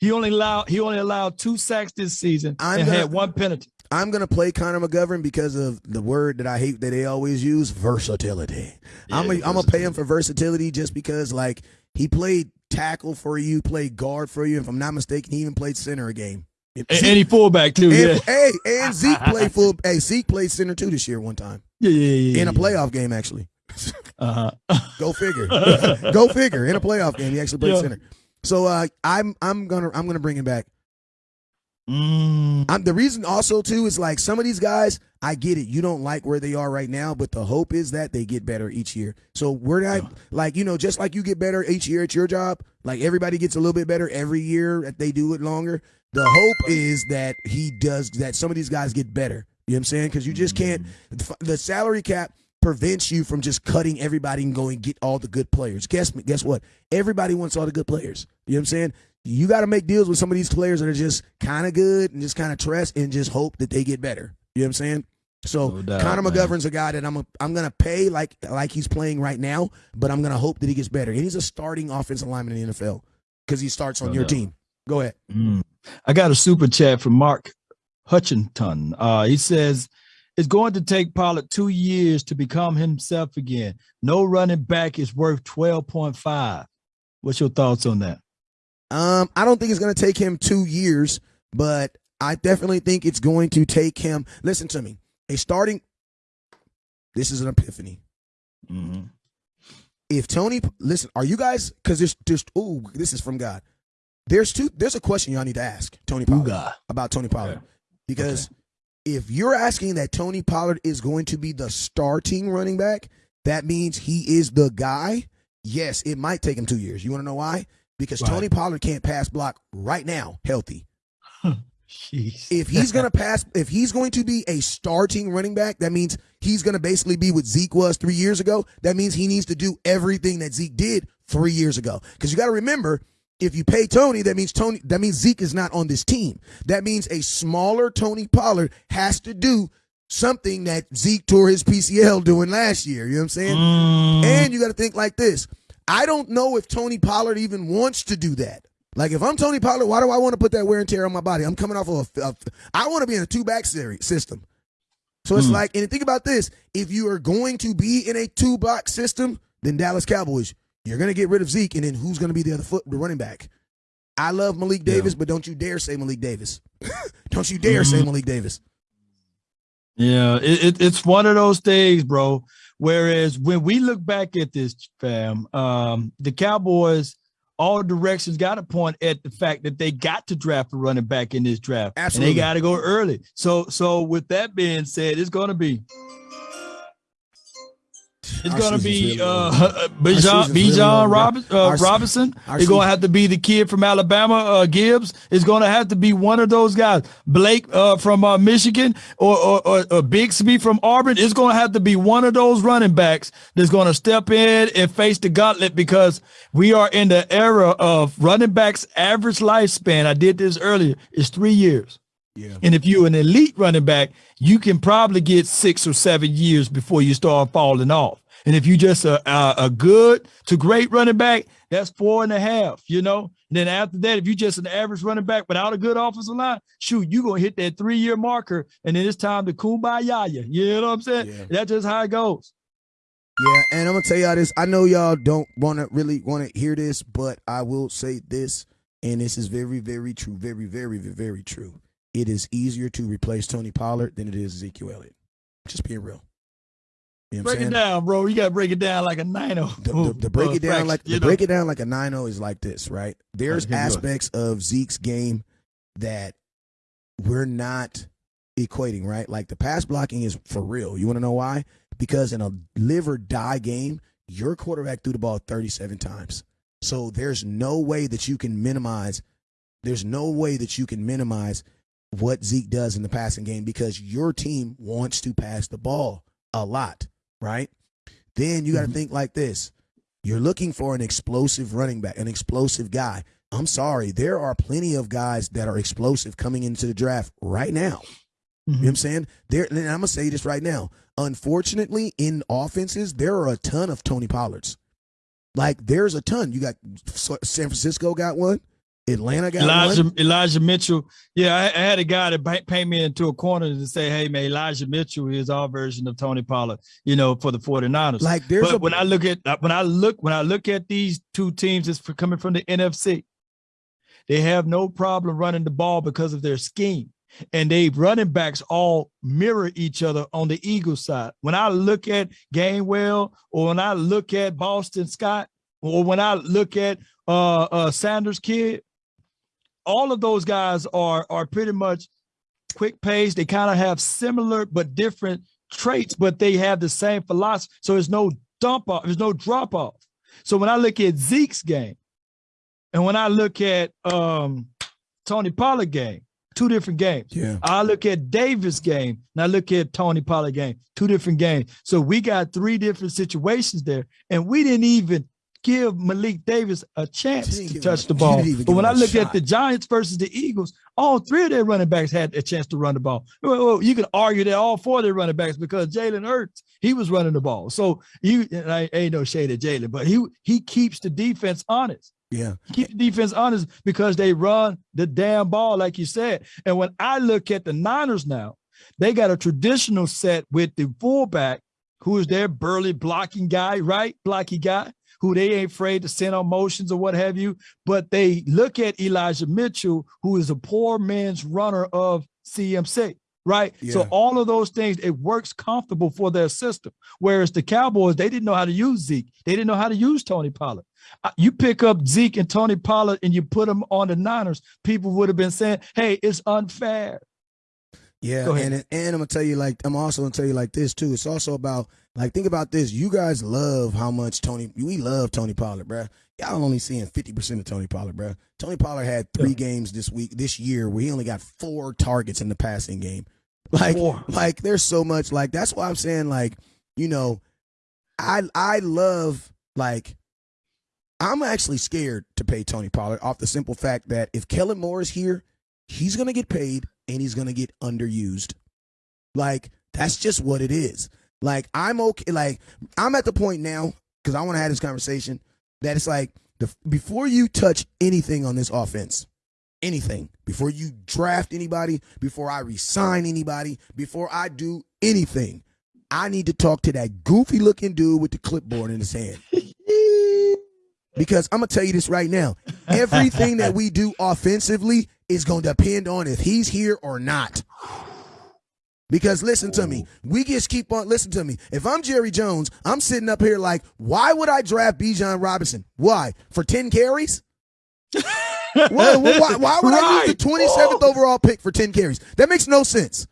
He only allowed he only allowed two sacks this season I'm and gonna, had one penalty. I'm gonna play Connor McGovern because of the word that I hate that they always use, versatility. Yeah, I'm a, I'm gonna pay him for versatility just because like he played tackle for you, played guard for you. If I'm not mistaken, he even played center a game. And, Zeke, he fullback too. And, yeah. Hey, and Zeke [laughs] played full. Hey, Zeke played center too this year one time. Yeah, yeah, yeah. In a playoff game, actually. [laughs] Uh huh. Go figure. [laughs] Go figure. In a playoff game, he actually played yeah. center. So uh, I'm I'm gonna I'm gonna bring him back. Mm. I'm the reason also too is like some of these guys, I get it. You don't like where they are right now, but the hope is that they get better each year. So we're not yeah. like, you know, just like you get better each year at your job, like everybody gets a little bit better every year that they do it longer. The hope is that he does that some of these guys get better. You know what I'm saying? Because you just can't mm-hmm. the salary cap prevents you from just cutting everybody and going get all the good players. Guess me, guess what? Everybody wants all the good players. You know what I'm saying? you got to make deals with some of these players that are just kind of good and just kind of trust and just hope that they get better. You know what I'm saying? So no doubt, Connor McGovern's a guy that I'm a, I'm gonna pay like like he's playing right now, but I'm gonna hope that he gets better. And he's a starting offensive lineman in the NFL because he starts on no your doubt. team. Go ahead. Mm. I got a super chat from Mark Hutchinson. Uh, he says it's going to take Pollard two years to become himself again. No running back is worth 12.5. What's your thoughts on that? Um, I don't think it's going to take him two years, but I definitely think it's going to take him. Listen to me. A starting This is an epiphany. Mhm. If Tony, listen, are you guys? Because there's just ooh, this is from God. There's two. There's a question y'all need to ask Tony Pollard Ooga. about Tony Pollard Okay. because if you're asking that Tony Pollard is going to be the starting running back, that means he is the guy. Yes, it might take him two years. You want to know why? Because Right. Tony Pollard can't pass block right now, healthy. [laughs] Jeez. If he's gonna pass, if he's going to be a starting running back, that means he's gonna basically be what Zeke was three years ago. That means he needs to do everything that Zeke did three years ago. Because you got to remember, if you pay Tony, that means Tony. That means Zeke is not on this team. That means a smaller Tony Pollard has to do something that Zeke tore his PCL doing last year. You know what I'm saying? Mm, And you got to think like this. I don't know if Tony Pollard even wants to do that. Like if I'm Tony Pollard, why do I want to put that wear and tear on my body? I'm coming off of a, a I want to be in a two back series system. So it's Hmm. like, and think about this: if you are going to be in a two box system, then Dallas Cowboys, you're going to get rid of Zeke, and then who's going to be the other foot, the running back? I love Malik Yeah. Davis, but don't you dare say Malik Davis. [laughs] don't you dare say Mhm. Malik Davis. Yeah, it, it, it's one of those things, bro. Whereas when we look back at this, fam, um, the Cowboys, all directions got to point at the fact that they got to draft a running back in this draft, Absolutely. and they got to go early. So, so with that being said, it's going to be it's going to be really uh, over. [laughs] Bijan season's really Bijan. Robin, uh, Robinson. It's going to have to be the kid from Alabama, uh, Gibbs. It's going to have to be one of those guys. Blake uh, from uh, Michigan or, or, or, or Bigsby from Auburn. It's going to have to be one of those running backs that's going to step in and face the gauntlet because we are in the era of running backs' average lifespan. I did this earlier. Is three years. Yeah. And if you're an elite running back, you can probably get six or seven years before you start falling off. And if you just a, a, a good to great running back, that's four and a half, you know? And then after that, if you just an average running back without a good offensive line, shoot, you're going to hit that three year marker. And then it's time to kumbaya. you. You know what I'm saying? Yeah. That's just how it goes. Yeah, and I'm gonna tell y'all this. I know y'all don't want to really want to hear this, but I will say this, and this is very, very true, very, very, very, very true. It is easier to replace Tony Pollard than it is Ezekiel Elliott. Just being real. You know Break it down, bro. You got to break it down like a 9 The, the, the break it down like the break it down like a 9-0 is like this, right? There's aspects of Zeke's game that we're not equating, right? Like the pass blocking is for real. You want to know why? Because in a live or die game, your quarterback threw the ball 37 times. So there's no way that you can minimize there's no way that you can minimize what Zeke does in the passing game because your team wants to pass the ball a lot, right? Then you got to Mhm. think like this. You're looking for an explosive running back, an explosive guy. I'm sorry, there are plenty of guys that are explosive coming into the draft right now. You know what I'm saying? There, and I'm gonna say this right now. Unfortunately, in offenses, there are a ton of Tony Pollards. Like, there's a ton. You got San Francisco got one, Atlanta got Elijah one. Elijah Mitchell. Yeah, I, I had a guy that pa- paint me into a corner to say, "Hey, man, Elijah Mitchell is our version of Tony Pollard." You know, for the 49ers. Like, there's but a when I look at when I look when I look at these two teams, that's coming from the NFC. They have no problem running the ball because of their scheme, and they running backs all mirror each other on the Eagles side. When I look at Gainwell, or when I look at Boston Scott, or when I look at uh, uh, Sanders kid, all of those guys are are pretty much quick pace. They kind of have similar but different traits, but they have the same philosophy. So there's no dump off, there's no drop off. So when I look at Zeke's game, and when I look at um, Tony Pollard game, two different games. yeah. I look at Davis game and I look at Tony Pollard game, two different games. So we got three different situations there, and we didn't even give Malik Davis a chance to touch the ball. But when I look shot. at the Giants versus the Eagles, all three of their running backs had a chance to run the ball. Well, well, you can argue that all four of their running backs because Jalen Hurts he was running the ball. So you and I ain't no shade at Jalen, but he he keeps the defense honest Yeah. keep the defense honest because they run the damn ball, like you said. And when I look at the Niners now, they got a traditional set with the fullback, who is their burly blocking guy, right? Blocky guy, who they ain't afraid to send on motions or what have you. But they look at Elijah Mitchell, who is a poor man's runner of CMC. right? So all of those things, it works comfortable for their system. Whereas the Cowboys, they didn't know how to use Zeke. They didn't know how to use Tony Pollard. You pick up Zeke and Tony Pollard and you put them on the Niners, people would have been saying, hey, it's unfair. Yeah, Go ahead. and and I'm gonna tell you like I'm also gonna tell you like this too. It's also about like think about this. You guys love how much Tony. We love Tony Pollard, bruh. Y'all only seeing 50 percent of Tony Pollard, bruh. Tony Pollard had three Yeah. games this week, this year, where he only got four targets in the passing game. [laughs] Like, Four. like there's so much. Like that's why I'm saying like, you know, I I love like. I'm actually scared to pay Tony Pollard off the simple fact that if Kellen Moore is here, he's gonna get paid and he's gonna get underused. Like that's just what it is. Like I'm okay. Like I'm at the point now because I want to have this conversation that it's like the before you touch anything on this offense, anything before you draft anybody, before I resign anybody, before I do anything, I need to talk to that goofy looking dude with the clipboard in his hand. [laughs] Because I'm gonna tell you this right now. Everything that we do offensively is gonna depend on if he's here or not. Because listen to me, we just keep on listen to me. If I'm Jerry Jones, I'm sitting up here like, why would I draft Bijan Robinson? Why? For 10 carries? [laughs] why, why, why would I use the Right. 27th overall pick for 10 carries? That makes no sense.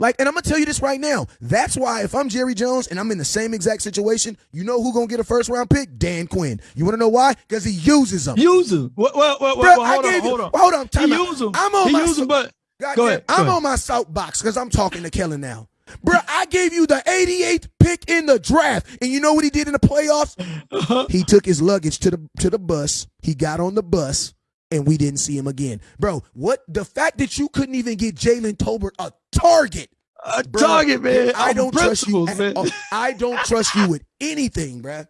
Like, and I'm gonna tell you this right now. That's why if I'm Jerry Jones and I'm in the same exact situation, you know who gonna get a first round pick? Dan Quinn. You wanna know why? Because he uses them. Use him. Well, well, well, Bruh, well, hold on, you- hold on. hold on, time he out. use him. I'm on he my use so- him, but God Go damn, ahead, go I'm ahead. on my soapbox because I'm talking to Kellen now. Bruh, I gave you the 88th pick in the draft, and you know what he did in the playoffs? [laughs] Uh-huh. He took his luggage to the to the bus. He got on the bus, and we didn't see him again. Bro, what the fact that you couldn't even get Jalen Tolbert a target? a Bruh, target, man. I don't trust you. at. I don't trust you with anything, bruh.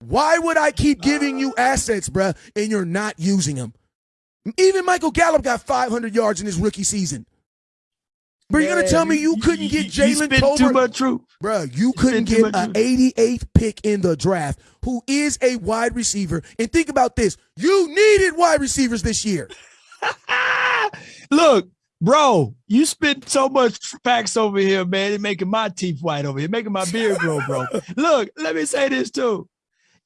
Why would I keep giving you assets, bruh, and you're not using them? Even Michael Gallup got 500 yards in his rookie season. Bro, you're gonna tell me you couldn't get Jalen spit too Tolbert? much truth. Bro, you couldn't get an 88th pick in the draft, who is a wide receiver. And think about this: you needed wide receivers this year. [laughs] Look, bro, you spit so much facts over here, man. It's making my teeth white over here, making my beard grow, bro. [laughs] Look, let me say this too.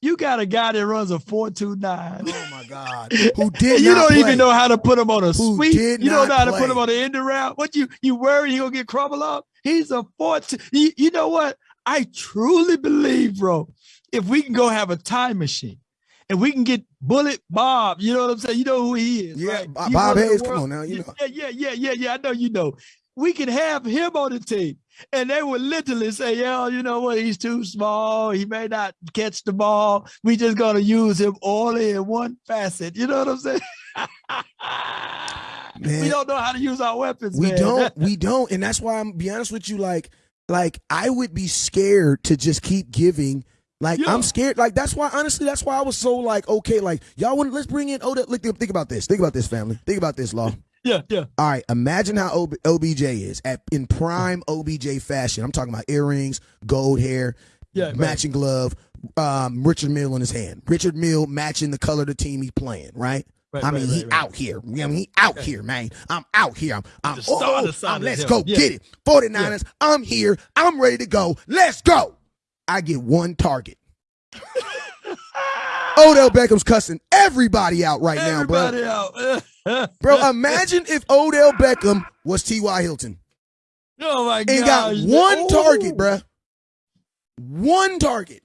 You got a guy that runs a 429. Oh my God! [laughs] Who did you don't play. even know how to put him on a Who sweep. You don't know how to put him on the end route. What you you worry he gonna get crumbled up? He's a 14. You, you know what? I truly believe, bro. If we can go have a time machine and we can get Bullet Bob, you know what I'm saying? You know who he is. Yeah, right? Bob- He Bob won the Hayes, come on now, you know. Yeah, yeah, yeah, yeah, yeah. I know you know. We can have him on the team. And they would literally say, yeah, you know what? He's too small. He may not catch the ball. We just gonna use him only in one facet. You know what I'm saying? [laughs] we don't know how to use our weapons. We man. don't. [laughs] We don't. And that's why I'm be honest with you. Like, like I would be scared to just keep giving. Like Yeah. I'm scared. Like that's why honestly, that's why I was so like okay. Like y'all want let's bring in Odell. Look, think about this. Think about this, family. Think about this, Law. Yeah, yeah. All right, imagine how OB, OBJ is at in prime OBJ fashion. I'm talking about earrings, gold hair, Yeah, right. matching glove, um, Richard Mille in his hand. Richard Mille matching the color of the team he's playing, right? Right, I mean, right, he right, right. out here. I mean, he out here, man. I'm out here. I'm, I'm, oh, I'm- let's go Yeah. get it. 49ers, I'm here. I'm ready to go. Let's go. I get one target. [laughs] Odell Beckham's cussing everybody out right now, bro. Everybody out. [laughs] Bro, imagine if Odell Beckham was T.Y. Hilton oh my god. and got one Ooh. target, bruh. One target.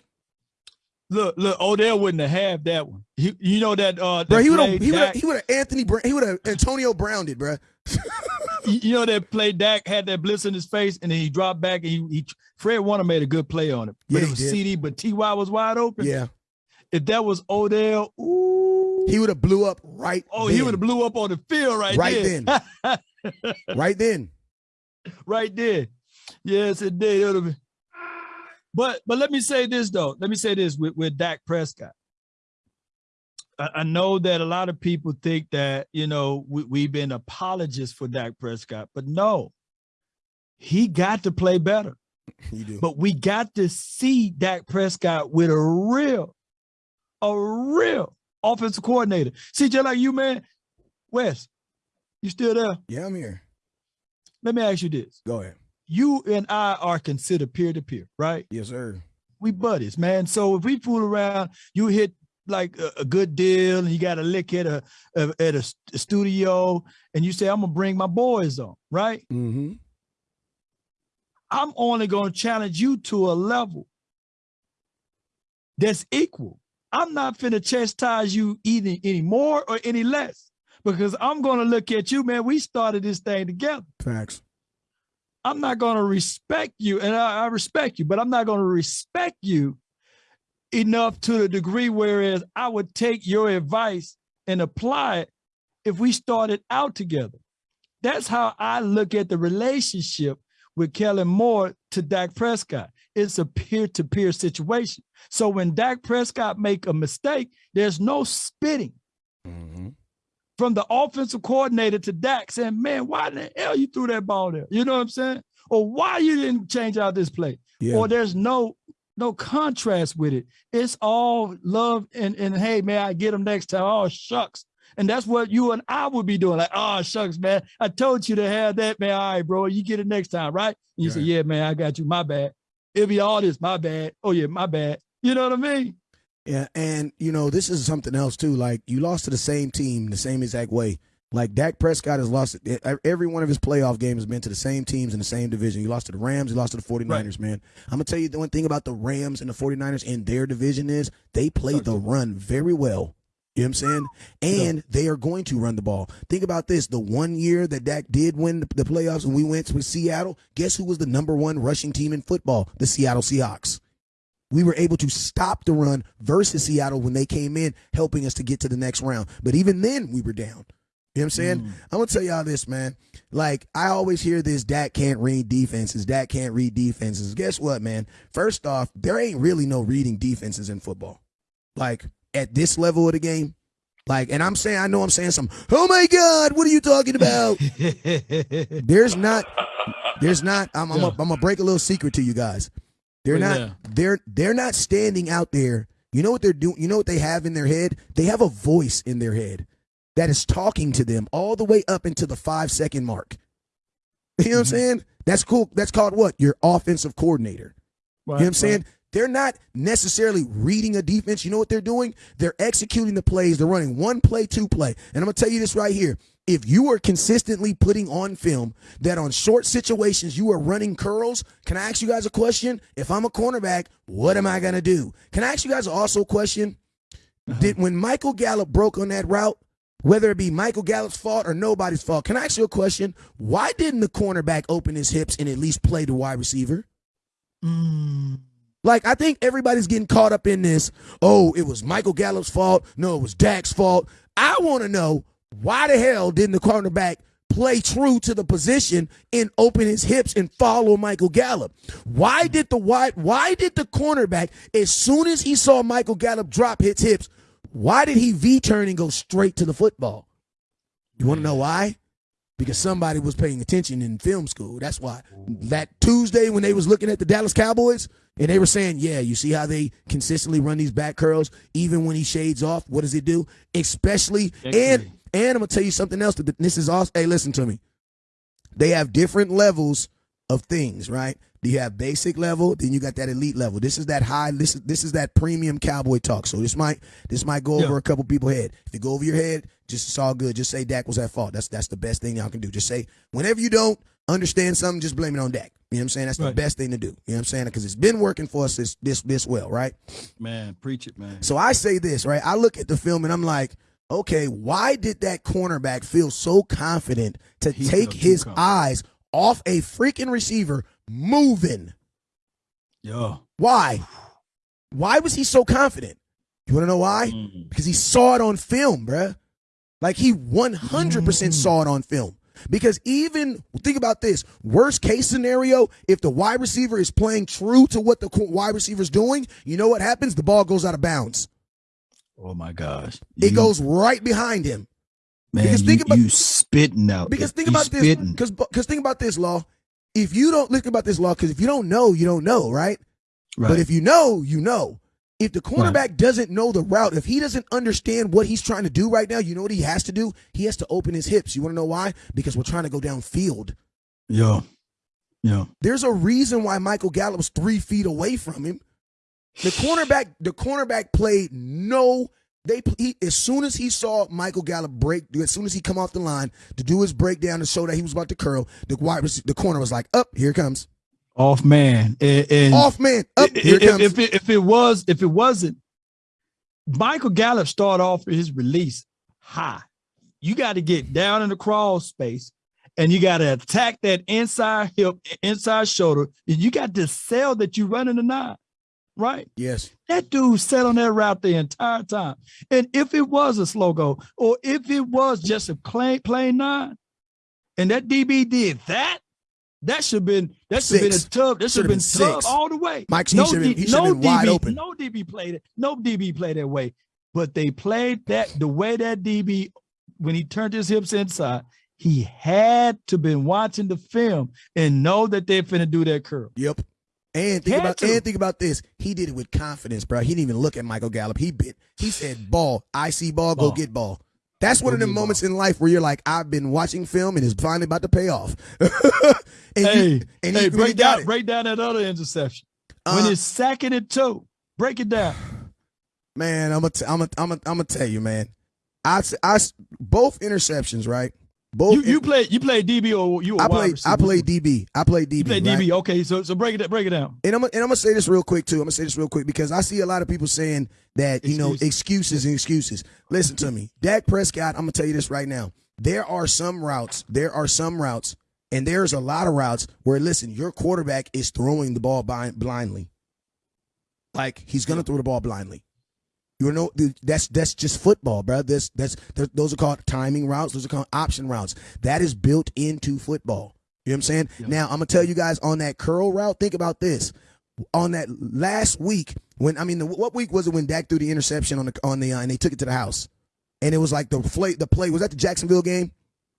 Look, look, Odell wouldn't have had that one. He, you know that uh Bro, that he would have he would have he would have Anthony Brown, he would have Antonio Browned it, bruh. [laughs] you know that play Dak had that blitz in his face and then he dropped back and he, he Fred Warner made a good play on it. But Yeah, it was did. CeeDee, but TY was wide open. Yeah. If that was Odell, ooh, He would have blew up right oh, then. he would have blew up on the field right, Right there. [laughs] right then. right then. Yes, it did. It been- But but let me say this though. Let me say this with, with Dak Prescott. I, I know that a lot of people think that you know we, we've been apologists for Dak Prescott, but no, he got to play better. You do. But we got to see Dak Prescott with a real, a real offensive coordinator. See, just like you, man, Wes, you still there? yeah, I'm here. let me ask you this. Go ahead. You and I are considered peer to peer, right? Yes, sir. We buddies, man. So if we fool around, you hit like a, a good deal and you got a lick at a, a at a, a, studio and you say, I'm gonna bring my boys on, right? Mm-hmm. I'm only gonna challenge you to a level that's equal. I'm not finna chastise you either any more or any less because I'm gonna look at you, man. We started this thing together. Facts. I'm not gonna respect you, and I, I respect you, but I'm not gonna respect you enough to the degree whereas I would take your advice and apply it if we started out together. That's how I look at the relationship with Kellen Moore to Dak Prescott. It's a peer-to-peer -peer situation. So when Dak Prescott make a mistake, there's no spitting. Mm -hmm. From the offensive coordinator to Dak saying, man, why the hell you threw that ball there? You know what I'm saying? Or why you didn't change out this play? Yeah. Or there's no no contrast with it. It's all love and and hey man, I get them next time. Oh shucks. And that's what you and I would be doing. Like, oh shucks, man. I told you to have that, man. All right, bro. You get it next time, right? And you right. say, Yeah, man, I got you. My bad. It'll be all this, my bad. Oh yeah, my bad. You know what I mean? Yeah, and you know, this is something else too. Like you lost to the same team the same exact way. Like Dak Prescott has lost every one of his playoff games has been to the same teams in the same division. He lost to the Rams, he lost to the 49ers, right. man. I'm going to tell you the one thing about the Rams and the 49ers in their division is they play the run very well. You know what I'm saying? And they are going to run the ball. Think about this. The one year that Dak did win the, the playoffs and we went with Seattle, guess who was the number one rushing team in football? The Seattle Seahawks. We were able to stop the run versus Seattle when they came in, helping us to get to the next round. But even then, we were down. You know what I'm saying? Mm. I'm gonna tell y'all this, man. Like I always hear this, Dak can't read defenses. Dak can't read defenses. Guess what, man? First off, there ain't really no reading defenses in football. Like at this level of the game, like, and I'm saying, I know I'm saying some. Oh my God, what are you talking about? [laughs] there's not, there's not. I'm, I'm, yeah. I'm gonna break a little secret to you guys. They're not. Yeah. They're they're not standing out there. You know what they're doing? You know what they have in their head? They have a voice in their head that is talking to them all the way up into the five second mark. You know what I'm mm-hmm. saying? That's cool. That's called what? Your offensive coordinator. Right, you know what I'm saying? They're not necessarily reading a defense. You know what they're doing? They're executing the plays. They're running one play, two play. And I'm going to tell you this right here. If you are consistently putting on film that on short situations you are running curls, can I ask you guys a question? If I'm a cornerback, what am I going to do? Can I ask you guys also a question? Uh-huh. Did when Michael Gallup broke on that route, whether it be Michael Gallup's fault or nobody's fault. Can I ask you a question? Why didn't the cornerback open his hips and at least play the wide receiver? Mm. Like, I think everybody's getting caught up in this. Oh, it was Michael Gallup's fault. No, it was Dak's fault. I want to know why the hell didn't the cornerback play true to the position and open his hips and follow Michael Gallup? Why did the wide, why did the cornerback, as soon as he saw Michael Gallup drop his hips, why did he V turn and go straight to the football? You want to know why? Because somebody was paying attention in film school. That's why. That Tuesday when they was looking at the Dallas Cowboys and they were saying, "Yeah, you see how they consistently run these back curls even when he shades off. What does he do? Especially and and I'm gonna tell you something else. That this is also. Hey, listen to me. They have different levels of things, right? Do you have basic level, then you got that elite level. This is that high. This is this is that premium cowboy talk. So this might this might go over yeah. a couple people head. If it go over your head, just it's all good. Just say Dak was at fault. That's that's the best thing y'all can do. Just say whenever you don't understand something, just blame it on Dak. You know what I'm saying? That's right. the best thing to do. You know what I'm saying? Because it's been working for us this this this well, right? Man, preach it, man. So I say this, right? I look at the film and I'm like, okay, why did that cornerback feel so confident to he take his eyes off a freaking receiver moving. Yeah. Why? Why was he so confident? You want to know why? Mm. Because he saw it on film, bruh. Like he 100% mm. saw it on film. Because even think about this worst case scenario, if the wide receiver is playing true to what the wide receiver is doing, you know what happens? The ball goes out of bounds. Oh my gosh! It you, goes right behind him. Man, because think you, about, you spitting out. Because think about this. Because because think about this, law if you don't look about this law, because if you don't know, you don't know, right? right? But if you know, you know. If the cornerback right. doesn't know the route, if he doesn't understand what he's trying to do right now, you know what he has to do? He has to open his hips. You want to know why? Because we're trying to go downfield. Yeah. Yeah. There's a reason why Michael Gallup's three feet away from him. The cornerback, the cornerback played no. They he, as soon as he saw Michael Gallup break, as soon as he come off the line to do his breakdown to show that he was about to curl, the wide the corner was like, "Up, here comes." Off man, and, and off man, up here if, comes. If it, if it was, if it wasn't, Michael Gallup started off his release high. You got to get down in the crawl space and you got to attack that inside hip, inside shoulder. And you got to sell that you're running the nine, right? Yes. That dude sat on that route the entire time. And if it was a slow go, or if it was just a plain, plain nine, and that DB did that, that should have been that should have been a tub. That should have been, been tub all the way. Mike, no, have no been wide DB, open. No DB played it. No DB played that way. But they played that the way that DB when he turned his hips inside, he had to been watching the film and know that they're finna do that curl. Yep. And think about and think about this. He did it with confidence, bro. He didn't even look at Michael Gallup. He bit. He said, "Ball. I see ball. ball. Go get ball." That's one of the moments in life where you're like, "I've been watching film and it's finally about to pay off." [laughs] and hey, you, and hey, break down, it. break down that other interception uh, when it's second and two. Break it down. [sighs] Man, I'm gonna, I'm gonna, I'm gonna, I'm gonna tell you, man. I, I, both interceptions, right? Both you, you play you play DB or you? I play I play DB. I play DB. You play right? DB. Okay, so so break it break it down. And I'm and I'm gonna say this real quick too. I'm gonna say this real quick because I see a lot of people saying that you know excuses and excuses. Listen to me, Dak Prescott. I'm gonna tell you this right now. There are some routes. There are some routes, and there's a lot of routes where listen, your quarterback is throwing the ball blind, blindly. Like he's gonna throw the ball blindly. You know, that's that's just football, bro. This that's those are called timing routes. Those are called option routes. That is built into football. You know what I'm saying? Yep. Now I'm gonna tell you guys on that curl route. Think about this. On that last week, when I mean, the, what week was it when Dak threw the interception on the on the uh, and they took it to the house, and it was like the play. The play was that the Jacksonville game.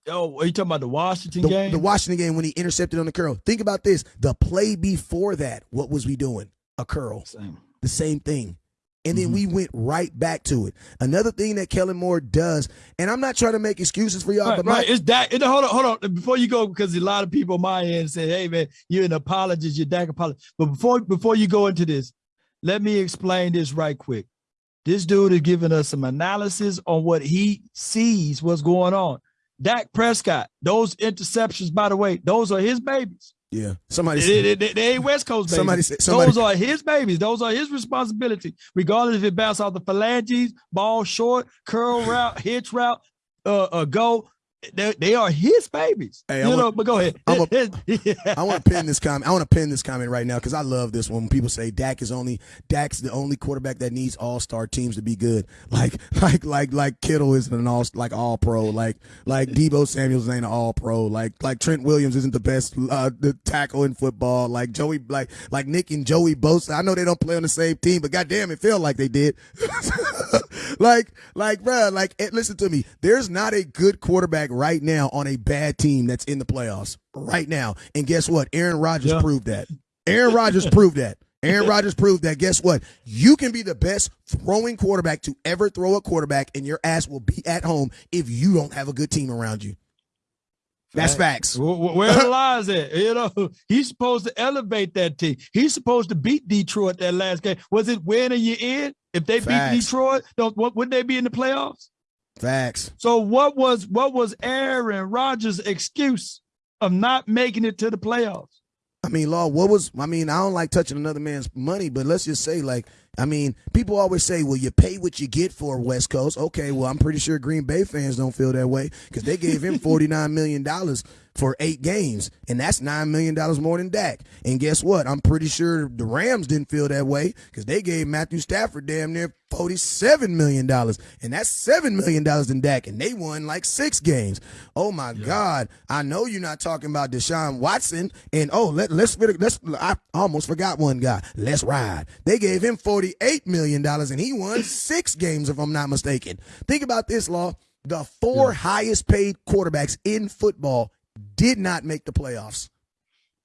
Oh, are you talking about the Washington the, game? The Washington game when he intercepted on the curl. Think about this. The play before that, what was we doing? A curl. Same. The same thing and then mm-hmm. we went right back to it. Another thing that Kellen Moore does, and I'm not trying to make excuses for y'all, right, but right, my, it's Dak. Hold on, hold on, before you go, because a lot of people on my end say, "Hey, man, you're an apologist, you're Dak apologist." But before before you go into this, let me explain this right quick. This dude is giving us some analysis on what he sees, what's going on. Dak Prescott, those interceptions, by the way, those are his babies. Yeah. Somebody they, they, they, they, ain't West Coast babies. Somebody, said, somebody Those are his babies. Those are his responsibility, regardless if it bounce off the phalanges, ball short, curl route, hitch route, uh, uh go they, they are his babies. Hey, you want, know, but go ahead. I'm A, [laughs] I want to pin this comment. I want to pin this comment right now because I love this one. When people say Dak is only Dak's the only quarterback that needs all star teams to be good. Like [laughs] like like like Kittle isn't an all like all pro. Like like Deebo Samuel's ain't an all pro. Like like Trent Williams isn't the best uh, the tackle in football. Like Joey like like Nick and Joey Bosa. I know they don't play on the same team, but goddamn, it felt like they did. [laughs] like like bro, like listen to me. There's not a good quarterback right now on a bad team that's in the playoffs right now. And guess what? Aaron Rodgers yeah. proved that. Aaron Rodgers proved that. Aaron [laughs] Rodgers proved that guess what? You can be the best throwing quarterback to ever throw a quarterback, and your ass will be at home if you don't have a good team around you. That's facts. Where the lies at? You know, [laughs] he's supposed to elevate that team. He's supposed to beat Detroit that last game. Was it win or you in? If they facts. beat Detroit, don't wouldn't they be in the playoffs? Facts. So what was what was Aaron Rodgers' excuse of not making it to the playoffs? I mean, Law, what was I mean, I don't like touching another man's money, but let's just say like I mean, people always say, well, you pay what you get for West Coast. Okay, well, I'm pretty sure Green Bay fans don't feel that way because they gave him [laughs] $49 million for eight games, and that's $9 million more than Dak. And guess what? I'm pretty sure the Rams didn't feel that way because they gave Matthew Stafford damn near $47 million, and that's $7 million in Dak, and they won like six games. Oh, my yeah. God. I know you're not talking about Deshaun Watson, and oh, let, let's, let's, I almost forgot one guy. Let's ride. They gave him $48 million, and he won six games, if I'm not mistaken. Think about this, Law. The four yeah. highest paid quarterbacks in football did not make the playoffs.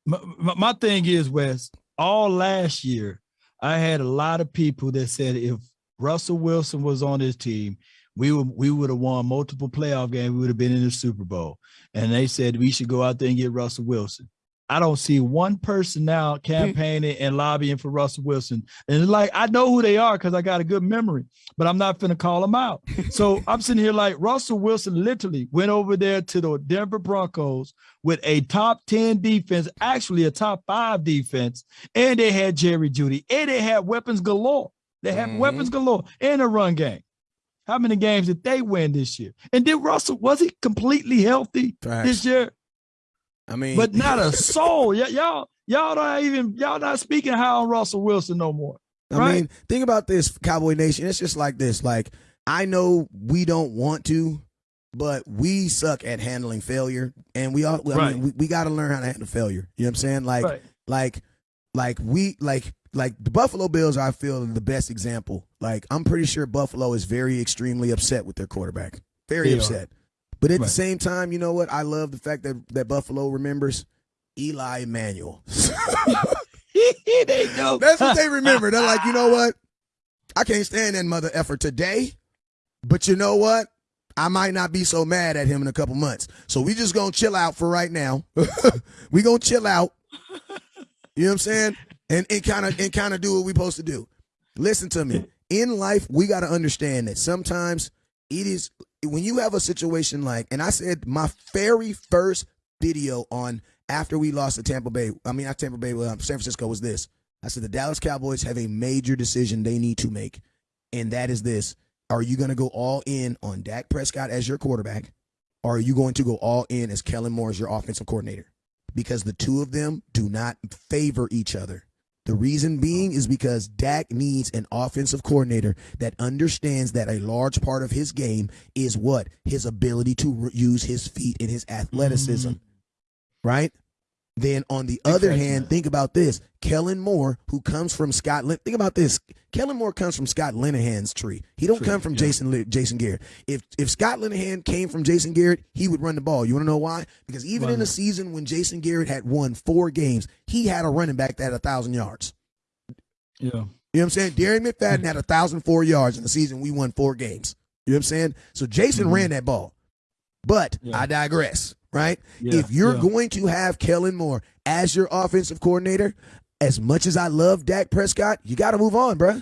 My, my thing is, Wes, all last year, I had a lot of people that said if Russell Wilson was on his team, we would we would have won multiple playoff games. We would have been in the Super Bowl. And they said we should go out there and get Russell Wilson. I don't see one person now campaigning and lobbying for Russell Wilson. And it's like I know who they are because I got a good memory, but I'm not finna call them out. [laughs] so I'm sitting here like Russell Wilson literally went over there to the Denver Broncos with a top 10 defense, actually a top five defense, and they had Jerry Jeudy and they had weapons galore. They had mm-hmm. weapons galore in a run game. How many games did they win this year? And did Russell was he completely healthy Facts. this year? I mean, but not a [laughs] soul. Y- y'all, y'all don't even y'all not speaking high on Russell Wilson no more. Right? I mean, think about this, Cowboy Nation. It's just like this. Like I know we don't want to, but we suck at handling failure, and we all. I right. mean, we, we got to learn how to handle failure. You know what I'm saying? Like, right. like, like we like like the Buffalo Bills. I feel the best example. Like I'm pretty sure Buffalo is very extremely upset with their quarterback. Very they upset. Are. But at right. the same time, you know what? I love the fact that that Buffalo remembers Eli Emanuel. [laughs] they know. [laughs] That's what they remember. They're like, you know what? I can't stand that mother effort today, but you know what? I might not be so mad at him in a couple months. So we just gonna chill out for right now. [laughs] we gonna chill out. You know what I'm saying? And and kind of and kind of do what we supposed to do. Listen to me. In life, we got to understand that sometimes it is when you have a situation like, and I said my very first video on after we lost to Tampa Bay, I mean, not Tampa Bay, um, San Francisco was this. I said the Dallas Cowboys have a major decision they need to make, and that is this: Are you going to go all in on Dak Prescott as your quarterback, or are you going to go all in as Kellen Moore as your offensive coordinator? Because the two of them do not favor each other. The reason being is because Dak needs an offensive coordinator that understands that a large part of his game is what? His ability to re- use his feet and his athleticism. Mm-hmm. Right? Then on the other hand, think about this. Kellen Moore, who comes from Scott, think about this. Kellen Moore comes from Scott Linehan's tree. He don't tree, come from yeah. Jason Jason Garrett. If if Scott Linehan came from Jason Garrett, he would run the ball. You want to know why? Because even Run in a season when Jason Garrett had won four games, he had a running back that had a thousand yards. Yeah. You know what I'm saying? Darren McFadden had a thousand four yards in the season. We won four games. You know what I'm saying? So Jason mm-hmm. ran that ball. But yeah. I digress right? Yeah, if you're yeah. going to have Kellen Moore as your offensive coordinator, as much as I love Dak Prescott, you got to move on, bro.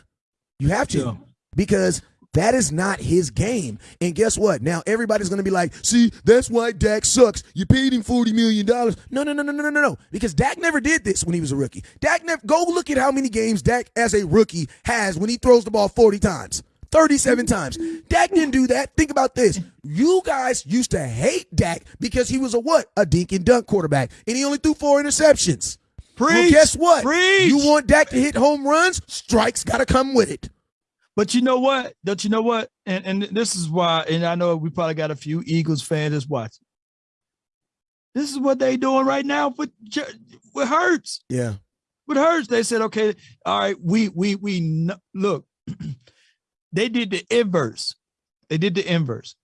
You have to. Yeah. Because that is not his game. And guess what? Now everybody's going to be like, see, that's why Dak sucks. You paid him $40 million. No, no, no, no, no, no, no, no. Because Dak never did this when he was a rookie. Dak never, go look at how many games Dak as a rookie has when he throws the ball 40 times. 37 times. Dak didn't do that. Think about this. You guys used to hate Dak because he was a what? A dink and dunk quarterback. And he only threw four interceptions. Preach, well, guess what? Preach. You want Dak to hit home runs? Strikes got to come with it. But you know what? Don't you know what? And and this is why, and I know we probably got a few Eagles fans that's watching. This is what they doing right now with with Hurts. Yeah. With Hurts, they said, okay, all right, we we we look. [clears throat] they did the inverse. They did the inverse.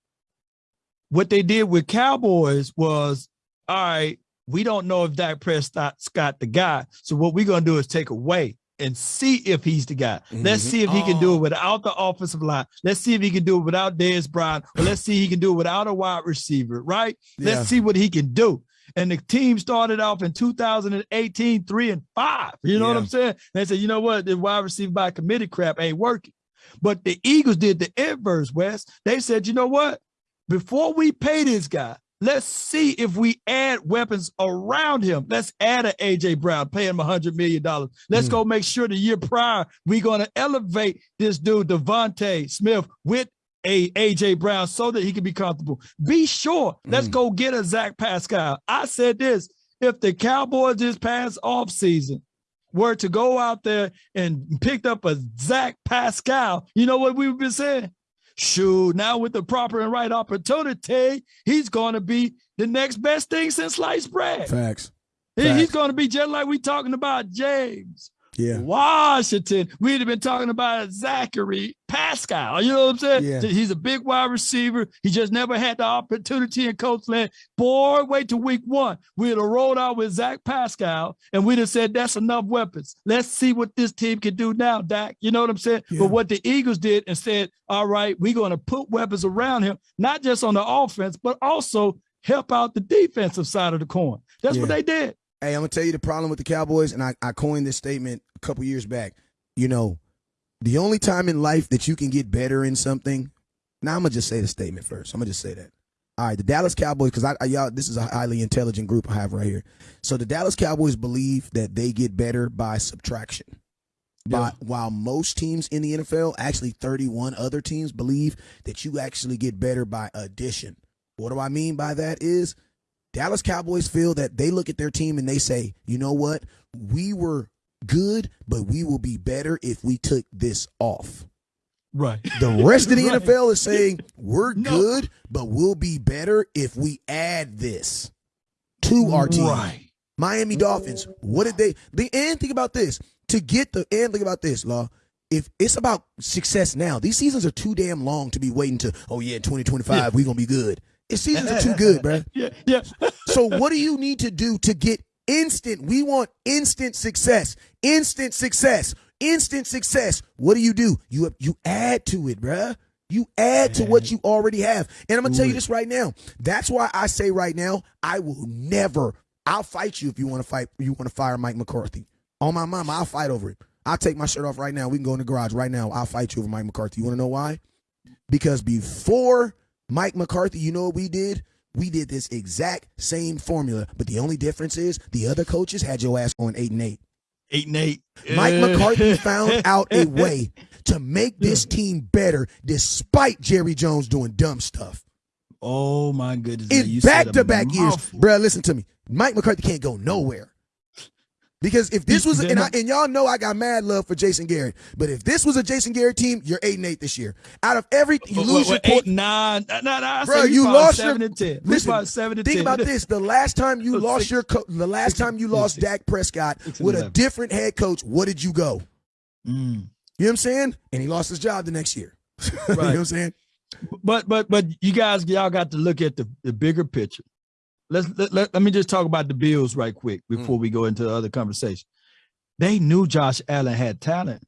What they did with Cowboys was, all right, we don't know if Dak Prescott's got the guy. So what we're gonna do is take away and see if he's the guy. Let's mm-hmm. see if he can do it oh. without the offensive line. Let's see if he can do it without Dez Bryant, or let's see he can do it without a wide receiver, right? Yeah. Let's see what he can do. And the team started off in 2018, three and five. You know yeah. what I'm saying? They said, you know what? The wide receiver by committee crap ain't working. But the Eagles did the inverse, West. They said, you know what? Before we pay this guy, let's see if we add weapons around him. Let's add an AJ Brown, pay him $100 million. Let's mm. go make sure the year prior, we're going to elevate this dude, DeVonta Smith, with a AJ Brown so that he can be comfortable. Be sure. Let's mm. go get a Zach Pascal. I said this if the Cowboys this past offseason were to go out there and picked up a Zach Pascal, you know what we've been saying? Shoot, now with the proper and right opportunity, he's going to be the next best thing since sliced bread. Facts. He, Facts. He's going to be just like we talking about James Yeah. Washington. We'd have been talking about Zachary Pascal. You know what I'm saying? Yeah. He's a big wide receiver. He just never had the opportunity in Coachland. Boy, wait till week one. We'd have rolled out with Zach Pascal and we'd have said, that's enough weapons. Let's see what this team can do now, Dak. You know what I'm saying? Yeah. But what the Eagles did and said, all right, we're going to put weapons around him, not just on the offense, but also help out the defensive side of the coin. That's yeah. what they did. Hey, I'm gonna tell you the problem with the Cowboys, and I, I coined this statement a couple years back. You know, the only time in life that you can get better in something. Now I'm gonna just say the statement first. I'm gonna just say that. All right, the Dallas Cowboys, because I, I, y'all, this is a highly intelligent group I have right here. So the Dallas Cowboys believe that they get better by subtraction. Yeah. while most teams in the NFL, actually 31 other teams, believe that you actually get better by addition. What do I mean by that? Is Dallas Cowboys feel that they look at their team and they say, you know what? We were good, but we will be better if we took this off. Right. The rest of the [laughs] right. NFL is saying we're no. good, but we'll be better if we add this to our team. Right. Miami Dolphins, what did they, they and think about this. To get the and think about this, Law. If it's about success now, these seasons are too damn long to be waiting to, oh yeah, 2025, yeah. we're gonna be good. His seasons are too good, bro. [laughs] Yeah, yeah. so what do you need to do to get instant? We want instant success. Instant success. Instant success. What do you do? You you add to it, bro. You add to what you already have. And I'm gonna tell you this right now. That's why I say right now, I will never. I'll fight you if you want to fight. You want to fire Mike McCarthy. On my mama, I'll fight over it. I'll take my shirt off right now. We can go in the garage right now. I'll fight you over Mike McCarthy. You want to know why? Because before Mike McCarthy, you know what we did? We did this exact same formula, but the only difference is the other coaches had your ass on eight and eight. Eight and eight. Mike McCarthy found [laughs] out a way to make this team better despite Jerry Jones doing dumb stuff. Oh my goodness. In back to back years. Bruh, listen to me. Mike McCarthy can't go nowhere. Because if this was, and, I, and, y'all know I got mad love for Jason Garrett, but if this was a Jason Garrett team, you're eight and eight this year. Out of every, you lose what, your eight, nine, no, bro, you lost seven your. And ten. Listen, seven and think 10. about this: the last time you [laughs] lost six, your, co- the last six, time you lost six, Dak Prescott with a different head coach, what did you go? Mm. You know what I'm saying? And he lost his job the next year. Right. [laughs] you know what I'm saying? But but but you guys, y'all got to look at the, the bigger picture. Let's let, let, let me just talk about the Bills right quick before mm. we go into the other conversation. They knew Josh Allen had talent.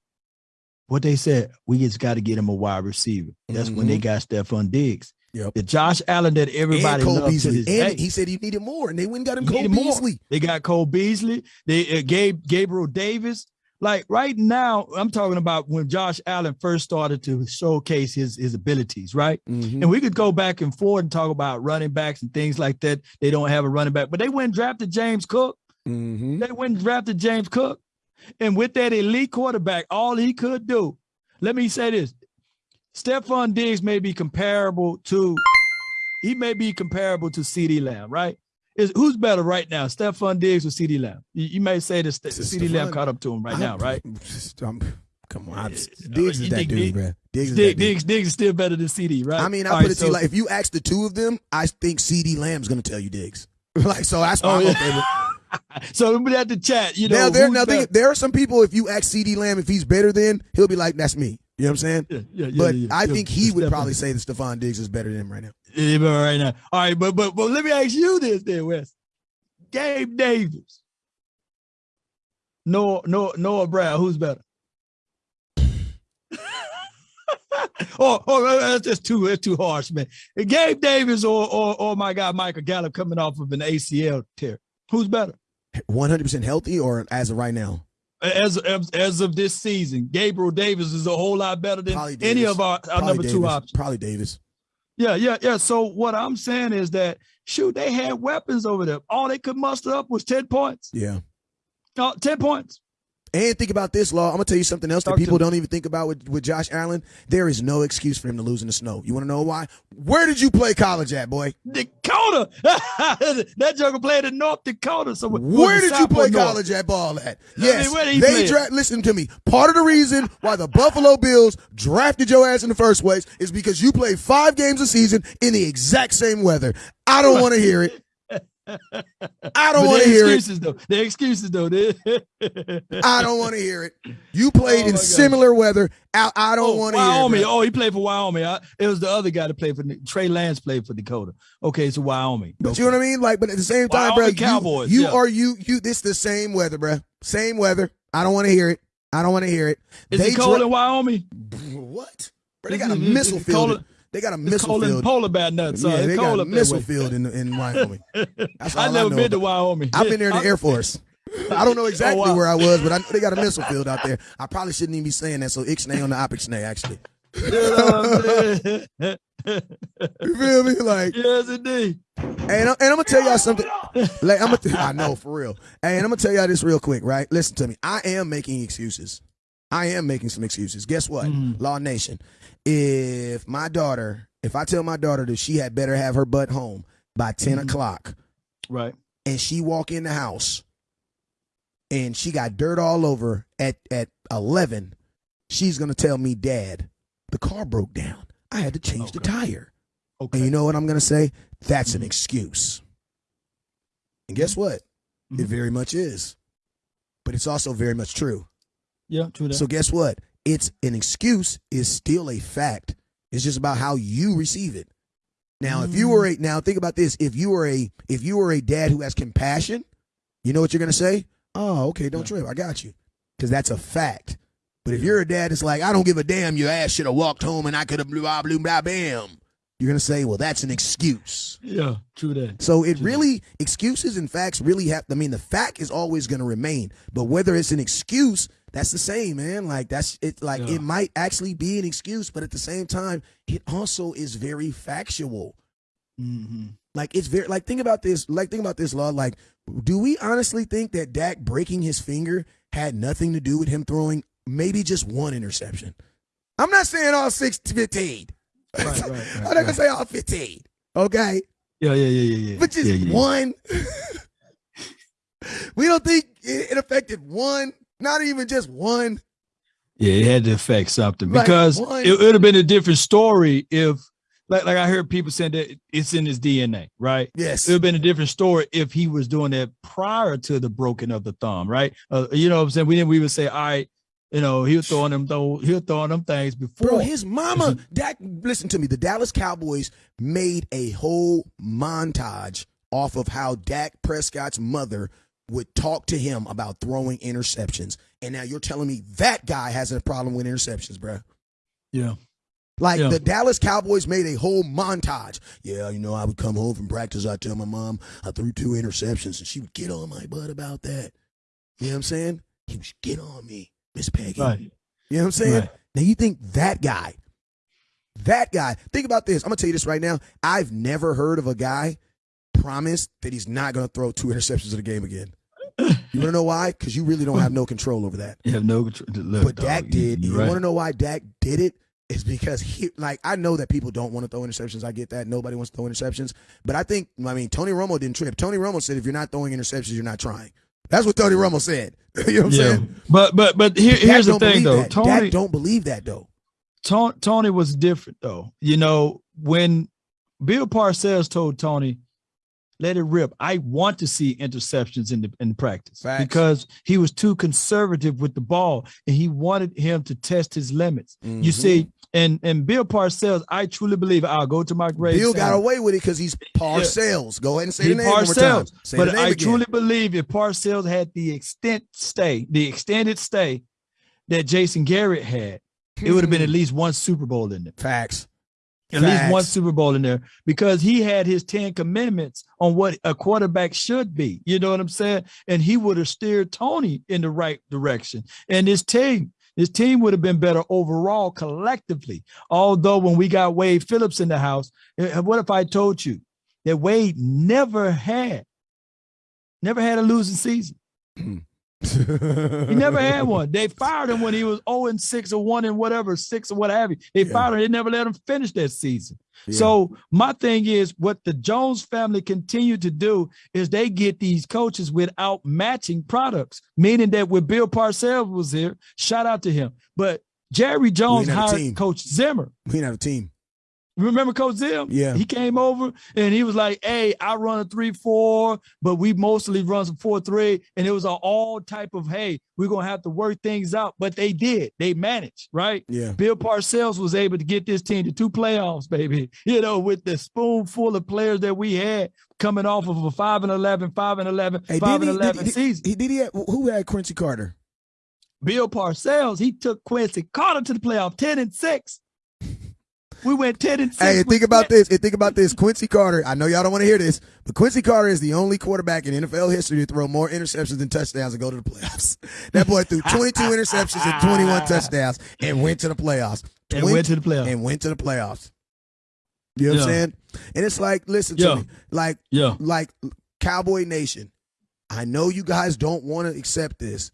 What they said, we just got to get him a wide receiver. That's mm-hmm. when they mm-hmm. got Stefon Diggs. Yep. The Josh Allen that everybody and Cole Beasley. and day. he said he needed more, and they went and got him Cole Beasley. More. They got Cole Beasley. They uh, gave Gabriel Davis. Like right now, I'm talking about when Josh Allen first started to showcase his his abilities, right? Mm-hmm. And we could go back and forth and talk about running backs and things like that. They don't have a running back, but they went and drafted James Cook. Mm-hmm. They went and drafted James Cook. And with that elite quarterback, all he could do, let me say this. Stefon Diggs may be comparable to, he may be comparable to CeeDee Lamb, right? Is who's better right now, Stefon Diggs or CeeDee Lamb? You, you may say that CeeDee Lamb caught up to him right I, now, right? I'm, come on, Diggs is that dude, bro. Diggs, is Diggs, Diggs, Diggs is still better than CeeDee, right? I mean, I All put right, it to you like if you ask the two of them, I think CeeDee Lamb's going to tell you Diggs. [laughs] like so, that's why oh, I'm yeah. okay with. [laughs] so we have to chat. You know, now there, now think, there are some people. If you ask CeeDee Lamb if he's better than, he'll be like, "That's me." You know what I'm saying? Yeah, yeah, yeah, but yeah, I think he would probably say that Stefon Diggs is better than him right now. Right now. All right, but but but let me ask you this, then, Wes. Gabe Davis, Noah Noah Noah Brown, who's better? [laughs] Oh, oh, oh, that's just too that's too harsh, man. Gabe Davis or or or my guy Michael Gallup coming off of an ACL tear. Who's better? 100% healthy or as of right now? As, as, as of this season, Gabriel Davis is a whole lot better than any of our, our number Davis. two options. Probably Davis. Yeah, yeah, yeah. So what I'm saying is that shoot, they had weapons over there. All they could muster up was 10 points. Yeah. Uh, 10 points. And think about this, Law. I'm gonna tell you something else Talk that people don't even think about with, with Josh Allen. There is no excuse for him to lose in the snow. You want to know why? Where did you play college at, boy? Dakota. [laughs] that joker played in North Dakota. So where did you play North? college at ball at? Yes, I mean, they draft. Listen to me. Part of the reason why the Buffalo Bills drafted your ass in the first place is because you played five games a season in the exact same weather. I don't want to hear it. I don't want to hear excuses, it. Though. The excuses, though. [laughs] I don't want to hear it. You played oh in similar weather. I, I don't oh, want to hear it. Wyoming. Oh, he played for Wyoming. I, it was the other guy that played for Trey Lance played for Dakota. Okay, so Wyoming. But okay. you know what I mean? Like, but at the same time, Wyoming bro, Cowboys, you, you yeah. are you you. This the same weather, bro. Same weather. I don't want to hear it. I don't want to hear it. Is they it cold dra- in Wyoming? What? Bro, they got a mm-hmm. missile field. They got a missile field. Polar bear nuts. Yeah, they got a missile field in in Wyoming. [laughs] I've never been to Wyoming. I've been there in the [laughs] Air Force. I don't know [laughs] exactly oh, wow. where I was, but I know they got a missile field out there. I probably shouldn't even be saying that. So ixnay on the opixnay, actually. you feel me? Like yes, indeed. And, and I'm gonna tell y'all something. Like I'm gonna, I know for real. And I'm gonna tell y'all this real quick, right? Listen to me. I am making excuses. I am making some excuses. Guess what? Mm. Law Nation if my daughter, if I tell my daughter that she had better have her butt home by 10 mm-hmm. o'clock, right, and she walk in the house and she got dirt all over at at 11, she's gonna tell me, Dad, the car broke down. I had to change okay. the tire. Okay. And you know what I'm gonna say? That's mm-hmm. an excuse. And guess what? Mm-hmm. It very much is. But it's also very much true. Yeah, true. That. So guess what? It's an excuse is still a fact. It's just about how you receive it. Now, mm. if you were a now think about this, if you were a if you were a dad who has compassion, you know what you're gonna say? Oh, okay, don't trip. I got you. Because that's a fact. But if you're a dad that's like, I don't give a damn, your ass should have walked home and I could have blah blah blah bam. You're gonna say, well, that's an excuse. Yeah, true that. So it true really that. excuses and facts really have. I mean, the fact is always gonna remain, but whether it's an excuse that's the same, man. Like that's it. Like yeah. it might actually be an excuse, but at the same time, it also is very factual. Mm-hmm. Like it's very like think about this. Like think about this law. Like, do we honestly think that Dak breaking his finger had nothing to do with him throwing maybe just one interception? I'm not saying all six to fifteen. Right, [laughs] right, right, I'm not gonna say all fifteen. Okay. Yeah, yeah, yeah, yeah, yeah. But just yeah, yeah. one. [laughs] we don't think it affected one not even just one. Yeah, it had to affect something like because one. it would have been a different story if, like, like I heard people saying that it's in his DNA, right? Yes, it would have been a different story if he was doing that prior to the broken of the thumb, right? Uh, you know what I'm saying? We didn't we would say, all right, you know, he was throwing them though he was throwing them things before. Bro, his mama, Dak, listen to me. The Dallas Cowboys made a whole montage off of how Dak Prescott's mother would talk to him about throwing interceptions. And now you're telling me that guy has a problem with interceptions, bro. Yeah. Like yeah. the Dallas Cowboys made a whole montage. Yeah, you know, I would come home from practice, I'd tell my mom I threw two interceptions, and she would get on my butt about that. You know what I'm saying? He would get on me, Miss Peggy. Right. You know what I'm saying? Right. Now you think that guy, that guy, think about this. I'm gonna tell you this right now. I've never heard of a guy promise that he's not going to throw two interceptions in the game again. You want to know why? Because you really don't have no control over that. You have no control. Look, but dog, Dak did. You, you right. want to know why Dak did it? Is because he like I know that people don't want to throw interceptions. I get that. Nobody wants to throw interceptions. But I think I mean Tony Romo didn't trip. Tony Romo said if you're not throwing interceptions, you're not trying. That's what Tony Romo said. [laughs] you know what I'm yeah. saying? But but but here, here's the thing though. That. Tony Dak don't believe that though. Tony, Tony was different though. You know when Bill Parcells told Tony, let it rip. I want to see interceptions in the in the practice Facts. because he was too conservative with the ball and he wanted him to test his limits. Mm-hmm. You see, and and Bill Parcells, I truly believe I'll go to my grave. Bill got away with it because he's Parcells. Go ahead and say he the name Parcells. but I again. truly believe if Parcells had the extent stay, the extended stay that Jason Garrett had, it would have been at least one Super Bowl in there. Facts at Facts. least one Super Bowl in there because he had his 10 commandments on what a quarterback should be. You know what I'm saying? And he would have steered Tony in the right direction. And his team, his team would have been better overall collectively. Although when we got Wade Phillips in the house, eh, eh, what if I told you that Wade never had, never had a losing season? He never had one. They fired him when he was 0 and 6 or 1 and whatever, 6 or what have you. They yeah. fired him. They never let him finish that season. Yeah. So my thing is what the Jones family continue to do is they get these coaches without matching products, meaning that when Bill Parcells was here, shout out to him. But Jerry Jones hired Coach Zimmer. We didn't have a team. Remember Coach Zim? Yeah. He came over and he was like, Hey, I run a three four, but we mostly run some four three. And it was an all type of hey, we're gonna have to work things out. But they did, they managed, right? Yeah. Bill Parcells was able to get this team to two playoffs, baby. [laughs] You know, with the spoonful of players that we had coming off of a five and 11, 5 and 11, Hey, 5 and he, 11 did, season. he, did he have, who had Quincy Carter? Bill Parcells, he took Quincy Carter to the playoff 10 and 6. We went 10 and 6. Hey, with think about Quincy. this. And think about this. Quincy Carter. I know y'all don't want to hear this, but Quincy Carter is the only quarterback in NFL history to throw more interceptions than touchdowns and go to the playoffs. [laughs] That boy threw 22 interceptions and 21 [laughs] touchdowns and went to the playoffs. And went to the playoffs. And went to the playoffs. You know what I'm saying? And it's like, listen Yeah. to me, like, Yeah. like Cowboy Nation. I know you guys don't want to accept this,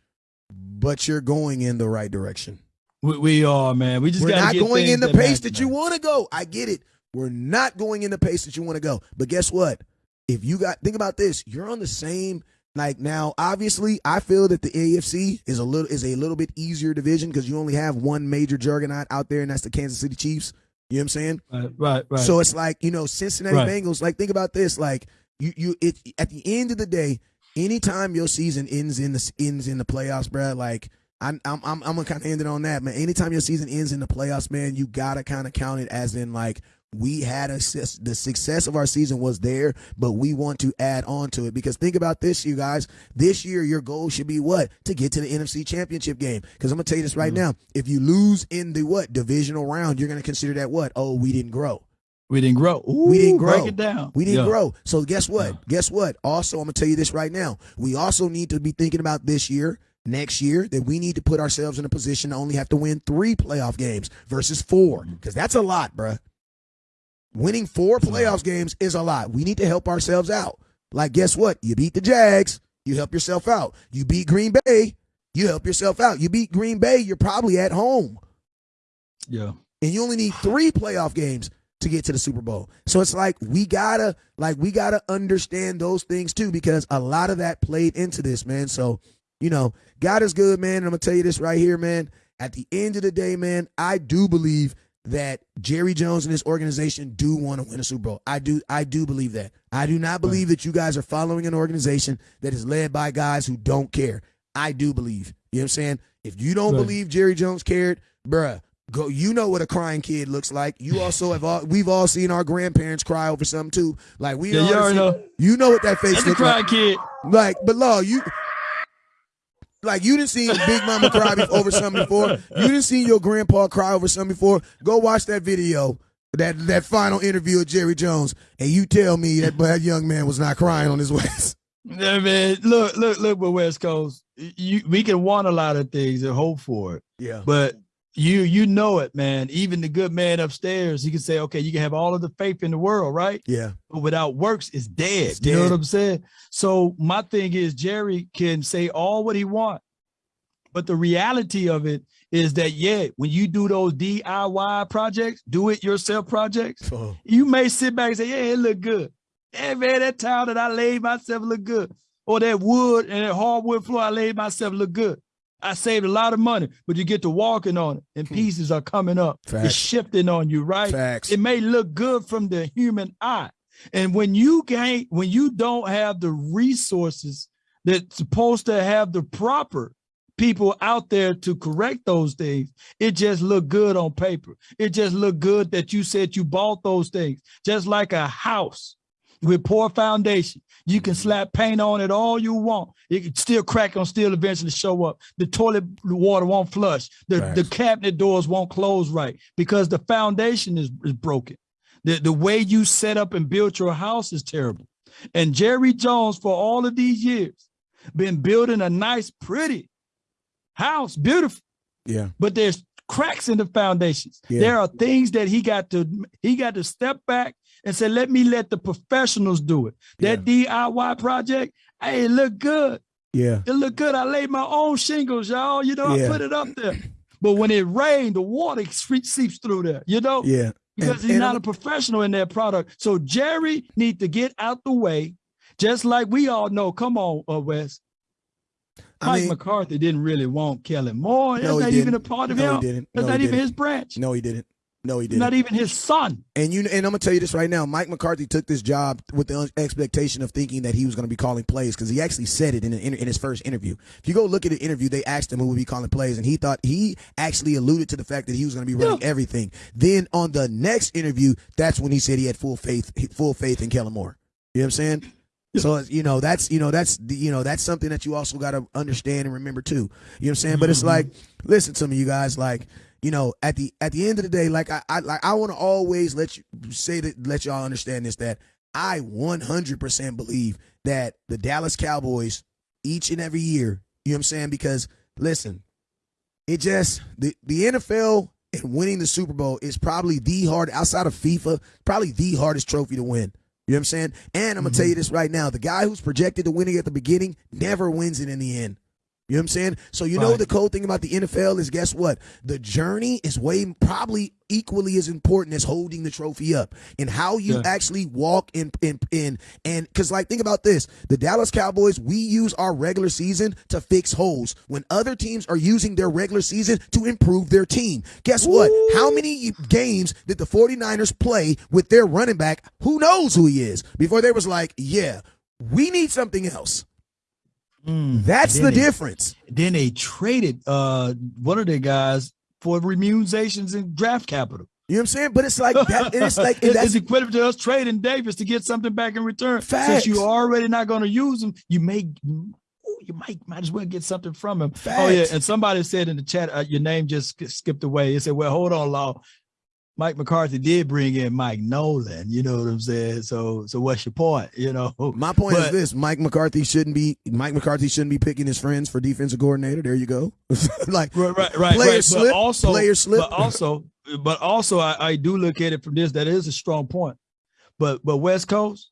but you're going in the right direction. We, we are, man. We just We're not going in the that pace matter, that you want to go. I get it. We're not going in the pace that you want to go. But guess what? If you got think about this, you're on the same like now. Obviously, I feel that the AFC is a little is a little bit easier division because you only have one major juggernaut out there, and that's the Kansas City Chiefs. You know what I'm saying? Right, right, right. So it's like you know Cincinnati Right. Bengals. Like think about this. Like you you it at the end of the day, anytime your season ends in the ends in the playoffs, bruh, Like I'm I'm I'm, I'm gonna kind of end it on that, man. Anytime your season ends in the playoffs, man, you gotta kind of count it as in like. We had a the success of our season was there, but we want to add on to it because think about this, you guys. This year, your goal should be what to get to the NFC Championship game. Because I'm gonna tell you this right mm-hmm. now: if you lose in the what divisional round, you're gonna consider that what? Oh, we didn't grow. we didn't grow. We didn't grow. Break it down. We didn't Yeah. grow. So guess what? Yeah. Guess what? Also, I'm gonna tell you this right now. We also need to be thinking about this year, next year, that we need to put ourselves in a position to only have to win three playoff games versus four, because that's a lot, bruh. Winning four playoff games is a lot. We need to help ourselves out. Like, guess what? You beat the Jags, you help yourself out. You beat Green Bay, you help yourself out. You beat Green Bay, you're probably at home Yeah. and you only need three playoff games to get to the Super Bowl. So it's like we gotta like we gotta understand those things too because a lot of that played into this, man. So you know, God is good, man. And I'm gonna tell you this right here, man. At the end of the day, man, I do believe that Jerry Jones and his organization do want to win a Super Bowl. I do I do believe that. I do not believe that you guys are following an organization that is led by guys who don't care. I do believe. You know what I'm saying? If you don't Right. believe Jerry Jones cared, bruh, go you know what a crying kid looks like. You also have all we've all seen our grandparents cry over something too. Like we Yeah, you know. you know what that face That's a looks cry like. kid. Like, but law, you like you didn't see Big Mama cry over something before. You didn't see your grandpa cry over something before. Go watch that video, that that final interview of Jerry Jones, and you tell me that that young man was not crying on his waist. [laughs] Yeah, man. Look, look, look. With West Coast, you we can want a lot of things and hope for it, Yeah, but you you know it, man. Even the good man upstairs, he can say, okay, you can have all of the faith in the world, right? yeah, but without works it's dead. It's you know what I'm saying? So my thing is Jerry can say all what he want, but the reality of it is that yeah, when you do those DIY projects, do it yourself projects, Oh, you may sit back and say, yeah, it look good. Hey man, that tile that I laid myself look good. Or that wood and that hardwood floor I laid myself look good. I saved a lot of money, but you get to walking on it and hmm. pieces are coming up. Facts. It's shifting on you, right? facts. It may look good from the human eye. And when you can't, when you don't have the resources that's supposed to have the proper people out there to correct those things, it just look good on paper. It just look good that you said you bought those things. Just like a house with poor foundation. You can mm-hmm. slap paint on it all you want. It can still crack on still eventually show up. The toilet water won't flush. The, the cabinet doors won't close right because the foundation is, is broken. The, the way you set up and built your house is terrible. And Jerry Jones, for all of these years, been building a nice, pretty house, beautiful Yeah, but there's cracks in the foundations. Yeah. There are things that he got to he got to step back and said, let me let the professionals do it. That DIY project, hey, it looked good. yeah, It looked good. I laid my own shingles, y'all. You know, Yeah. I put it up there. But when it rained, the water seeps through there, you know, yeah. because And- he's and not I'm- a professional in that product. So Jerry need to get out the way, just like we all know. Come on, uh, Wes. I Mike mean, McCarthy didn't really want Kelly Moore. That's No, he not even a part of no, him. he didn't. That's no, not even his branch. No, he didn't. No, he didn't. Not even his son. And you and I'm gonna tell you this right now. Mike McCarthy took this job with the expectation of thinking that he was gonna be calling plays because he actually said it in, an, in his first interview. If you go look at the interview, they asked him who would be calling plays, and he thought he actually alluded to the fact that he was gonna be running Yeah. everything. Then on the next interview, that's when he said he had full faith, full faith in Kellen Moore. You know what I'm saying? So you know that's you know that's you know that's something that you also got to understand and remember too. You know what I'm saying? But it's mm-hmm. like, listen to me, you guys. Like, you know, at the at the end of the day, like I, I like I want to always let you say that let y'all understand this that I 100% believe that the Dallas Cowboys each and every year. You know what I'm saying? Because listen, it just the the NFL and winning the Super Bowl is probably the hard outside of FIFA, probably the hardest trophy to win. You know what I'm saying? And I'm gonna tell mm-hmm. you this right now: the guy who's projected to win it at the beginning never wins it in the end. You know what I'm saying? So you know the cool thing about the NFL is guess what? The journey is way probably equally as important as holding the trophy up and how you Yeah. actually walk in in in and because like think about this. The dallas cowboys we use our regular season to fix holes when other teams are using their regular season to improve their team. Guess what? How many games did the 49ers play with their running back? Who knows who he is? Before they was like yeah we need something else Mm. that's the they- difference Then they traded uh one of their guys for remunerations and draft capital. you know what i'm saying but it's like that it's like [laughs] it's equivalent to us trading Davis to get something back in return. Facts. Since you're already not going to use him, you may you might might as well get something from him. Oh yeah, and somebody said in the chat, uh, your name just skipped away. It said, "Well, hold on, Law. Mike McCarthy did bring in Mike Nolan. You know what I'm saying? So, so what's your point? [laughs] You know, My point is this: Mike McCarthy shouldn't be Mike McCarthy shouldn't be picking his friends for defensive coordinator. There you go. [laughs] like right, right, right. Player right. slip, But also, player slip. But also, but also, I, I do look at it from this. That is a strong point. But but West Coast,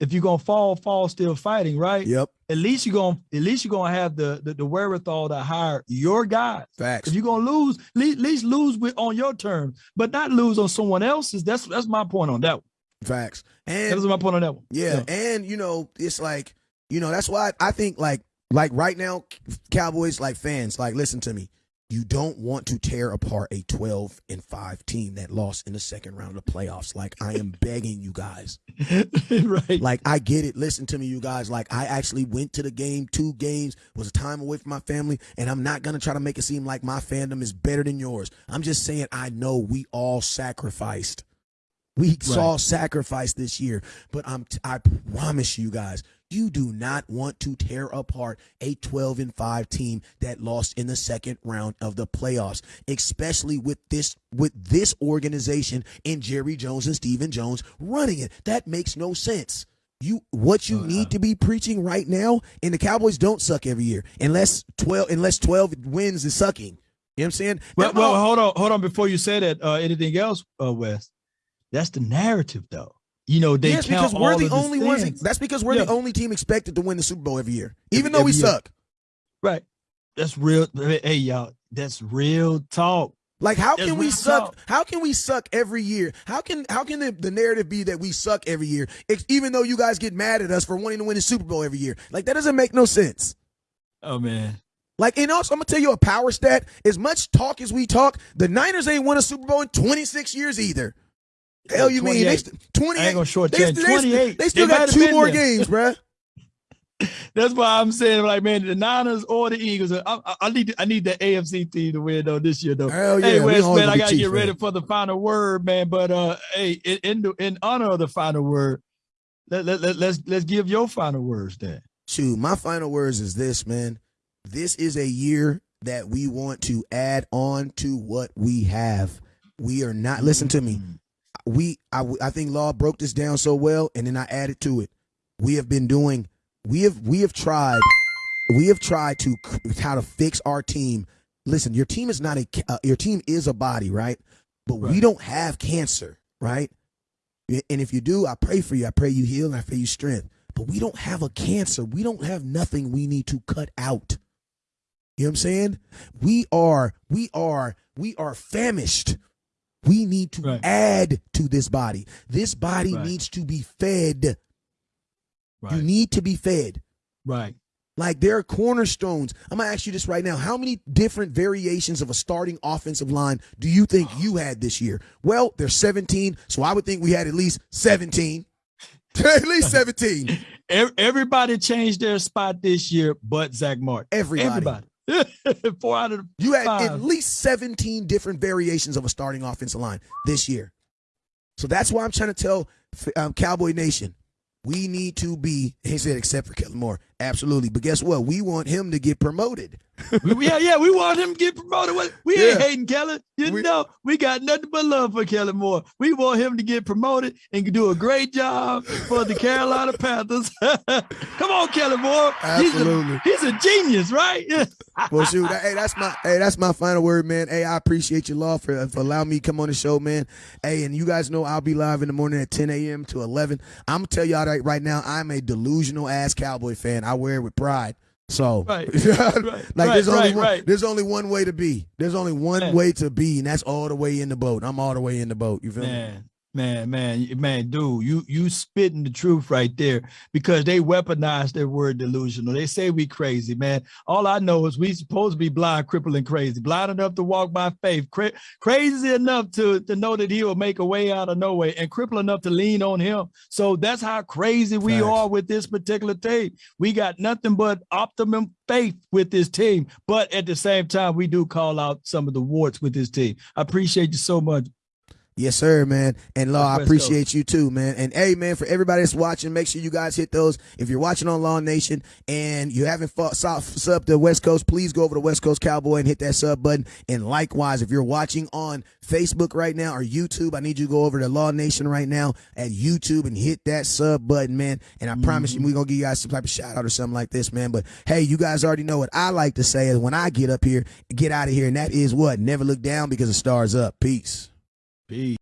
if you're gonna fall, fall still fighting, right? yep, At least you're gonna at least you're gonna have the the, the wherewithal to hire your guys. facts. If you're gonna lose, at least, at least lose with on your terms, but not lose on someone else's. That's that's my point on that one. Facts. That And is my point on that one. yeah, and you know, it's like you know that's why I think like like right now, Cowboys like fans like listen to me. You don't want to tear apart a 12 and 5 team that lost in the second round of the playoffs. Like I am [laughs] begging you guys. right. Like I get it. Listen to me, you guys. Like I actually went to the game, two games, was a time away from my family, and I'm not gonna try to make it seem like my fandom is better than yours. I'm just saying I know we all sacrificed. We saw sacrifice this year, but I'm t- I promise you guys, you do not want to tear apart a 12 and 5 team that lost in the second round of the playoffs, especially with this with this organization and Jerry Jones and Stephen Jones running it. That makes no sense. You what you Uh, need to be preaching right now, and the Cowboys don't suck every year unless 12 unless 12 wins is sucking. You know what I'm saying? Well, well, hold on, hold on. Before you say that, uh, anything else, uh, Wes? That's the narrative, though. You know, they yes, count because we're the of only ones. That's because we're Yeah. the only team expected to win the Super Bowl every year, even though Every we year. suck. Right. That's real. Hey, y'all, that's real talk. Like, how That's can we suck? talk. How can we suck every year? How can how can the, the narrative be that we suck every year, even though you guys get mad at us for wanting to win the Super Bowl every year? Like, that doesn't make no sense. Oh man. Like, and also, I'm gonna tell you a power stat. As much talk as we talk, the Niners ain't won a Super Bowl in 26 years either. Hell, you mean they 28. st- 28? I ain't gonna short they, they- 28. They still They got two more there. games, bruh. [laughs] That's why I'm saying, like, man, the Niners or the Eagles. I, I, I need I need the AFC team to win though this year though. Hell yeah, we Wes, man, I gotta get ready fans. for the final word, man. But uh, hey, in in, the, in honor of the final word, let, let, let, let's let's give your final words then. Shoot, my final words is this, man. This is a year that we want to add on to what we have. We are not. Listen to me. We, I, I think Law broke this down so well, and then I added to it. We have been doing. We have we have tried. We have tried to how to fix our team. Listen, your team is not a. Uh, your team is a body, right? But we don't have cancer, right? And if you do, I pray for you. I pray you heal and I pray you strength. But we don't have a cancer. We don't have nothing we need to cut out. You know what I'm saying? We are, we are, we are famished. We need to Right. add to this body. This body Right. needs to be fed. Right, You need to be fed. right. Like there are cornerstones. I'm gonna ask you this right now. How many different variations of a starting offensive line do you think you had this year? Well, there's 17, so I would think we had at least 17. [laughs] at least 17. [laughs] Everybody changed their spot this year, but Zack Martin. Everybody. Everybody. [laughs] Four out of you had five. at least 17 different variations of a starting offensive line this year. So that's why I'm trying to tell um, Cowboy Nation we need to be, he said, except for Kellen Moore. Absolutely. But guess what? We want him to get promoted. Yeah, yeah, we want him to get promoted. We ain't hating Kelly. You we, know, we got nothing but love for Kelly Moore. We want him to get promoted and do a great job for the Carolina Panthers. [laughs] Come on, Kelly Moore. Absolutely. He's a, he's a genius, right? [laughs] well, shoot. Hey, that's my hey, that's my final word, man. Hey, I appreciate your law for, for allowing me to come on the show, man. Hey, and you guys know I'll be live in the morning at 10 a.m. to 11. I'm gonna tell y'all right, right now, I'm a delusional ass Cowboy fan. I wear it with pride. So, right, [laughs] like, right, there's only right, one, there's only one way to be. There's only one Man. way to be, and that's all the way in the boat. I'm all the way in the boat. You feel Man. me? Man, man, man, dude, you you spitting the truth right there because they weaponize their word delusional. They say we crazy, man. All I know is we supposed to be blind, crippled, and crazy. Blind enough to walk by faith, Cra crazy enough to to know that he will make a way out of no way, and crippled enough to lean on him. So that's how crazy we Facts. are with this particular team. We got nothing but optimum faith with this team, but at the same time, we do call out some of the warts with this team. I appreciate you so much. Yes, sir, man. And Law, I appreciate Coast. you too, man. And hey, man, for everybody that's watching, make sure you guys hit those. If you're watching on Law Nation and you haven't fought, sub, sub to West Coast, please go over to West Coast Cowboy and hit that sub button. And likewise, if you're watching on Facebook right now or YouTube, I need you to go over to Law Nation right now at YouTube and hit that sub button, man. And I promise you, we're going to give you guys some type of shout out or something like this, man. But hey, you guys already know what I like to say is when I get up here, get out of here. And that is what? Never look down because the stars up. Peace. Peace.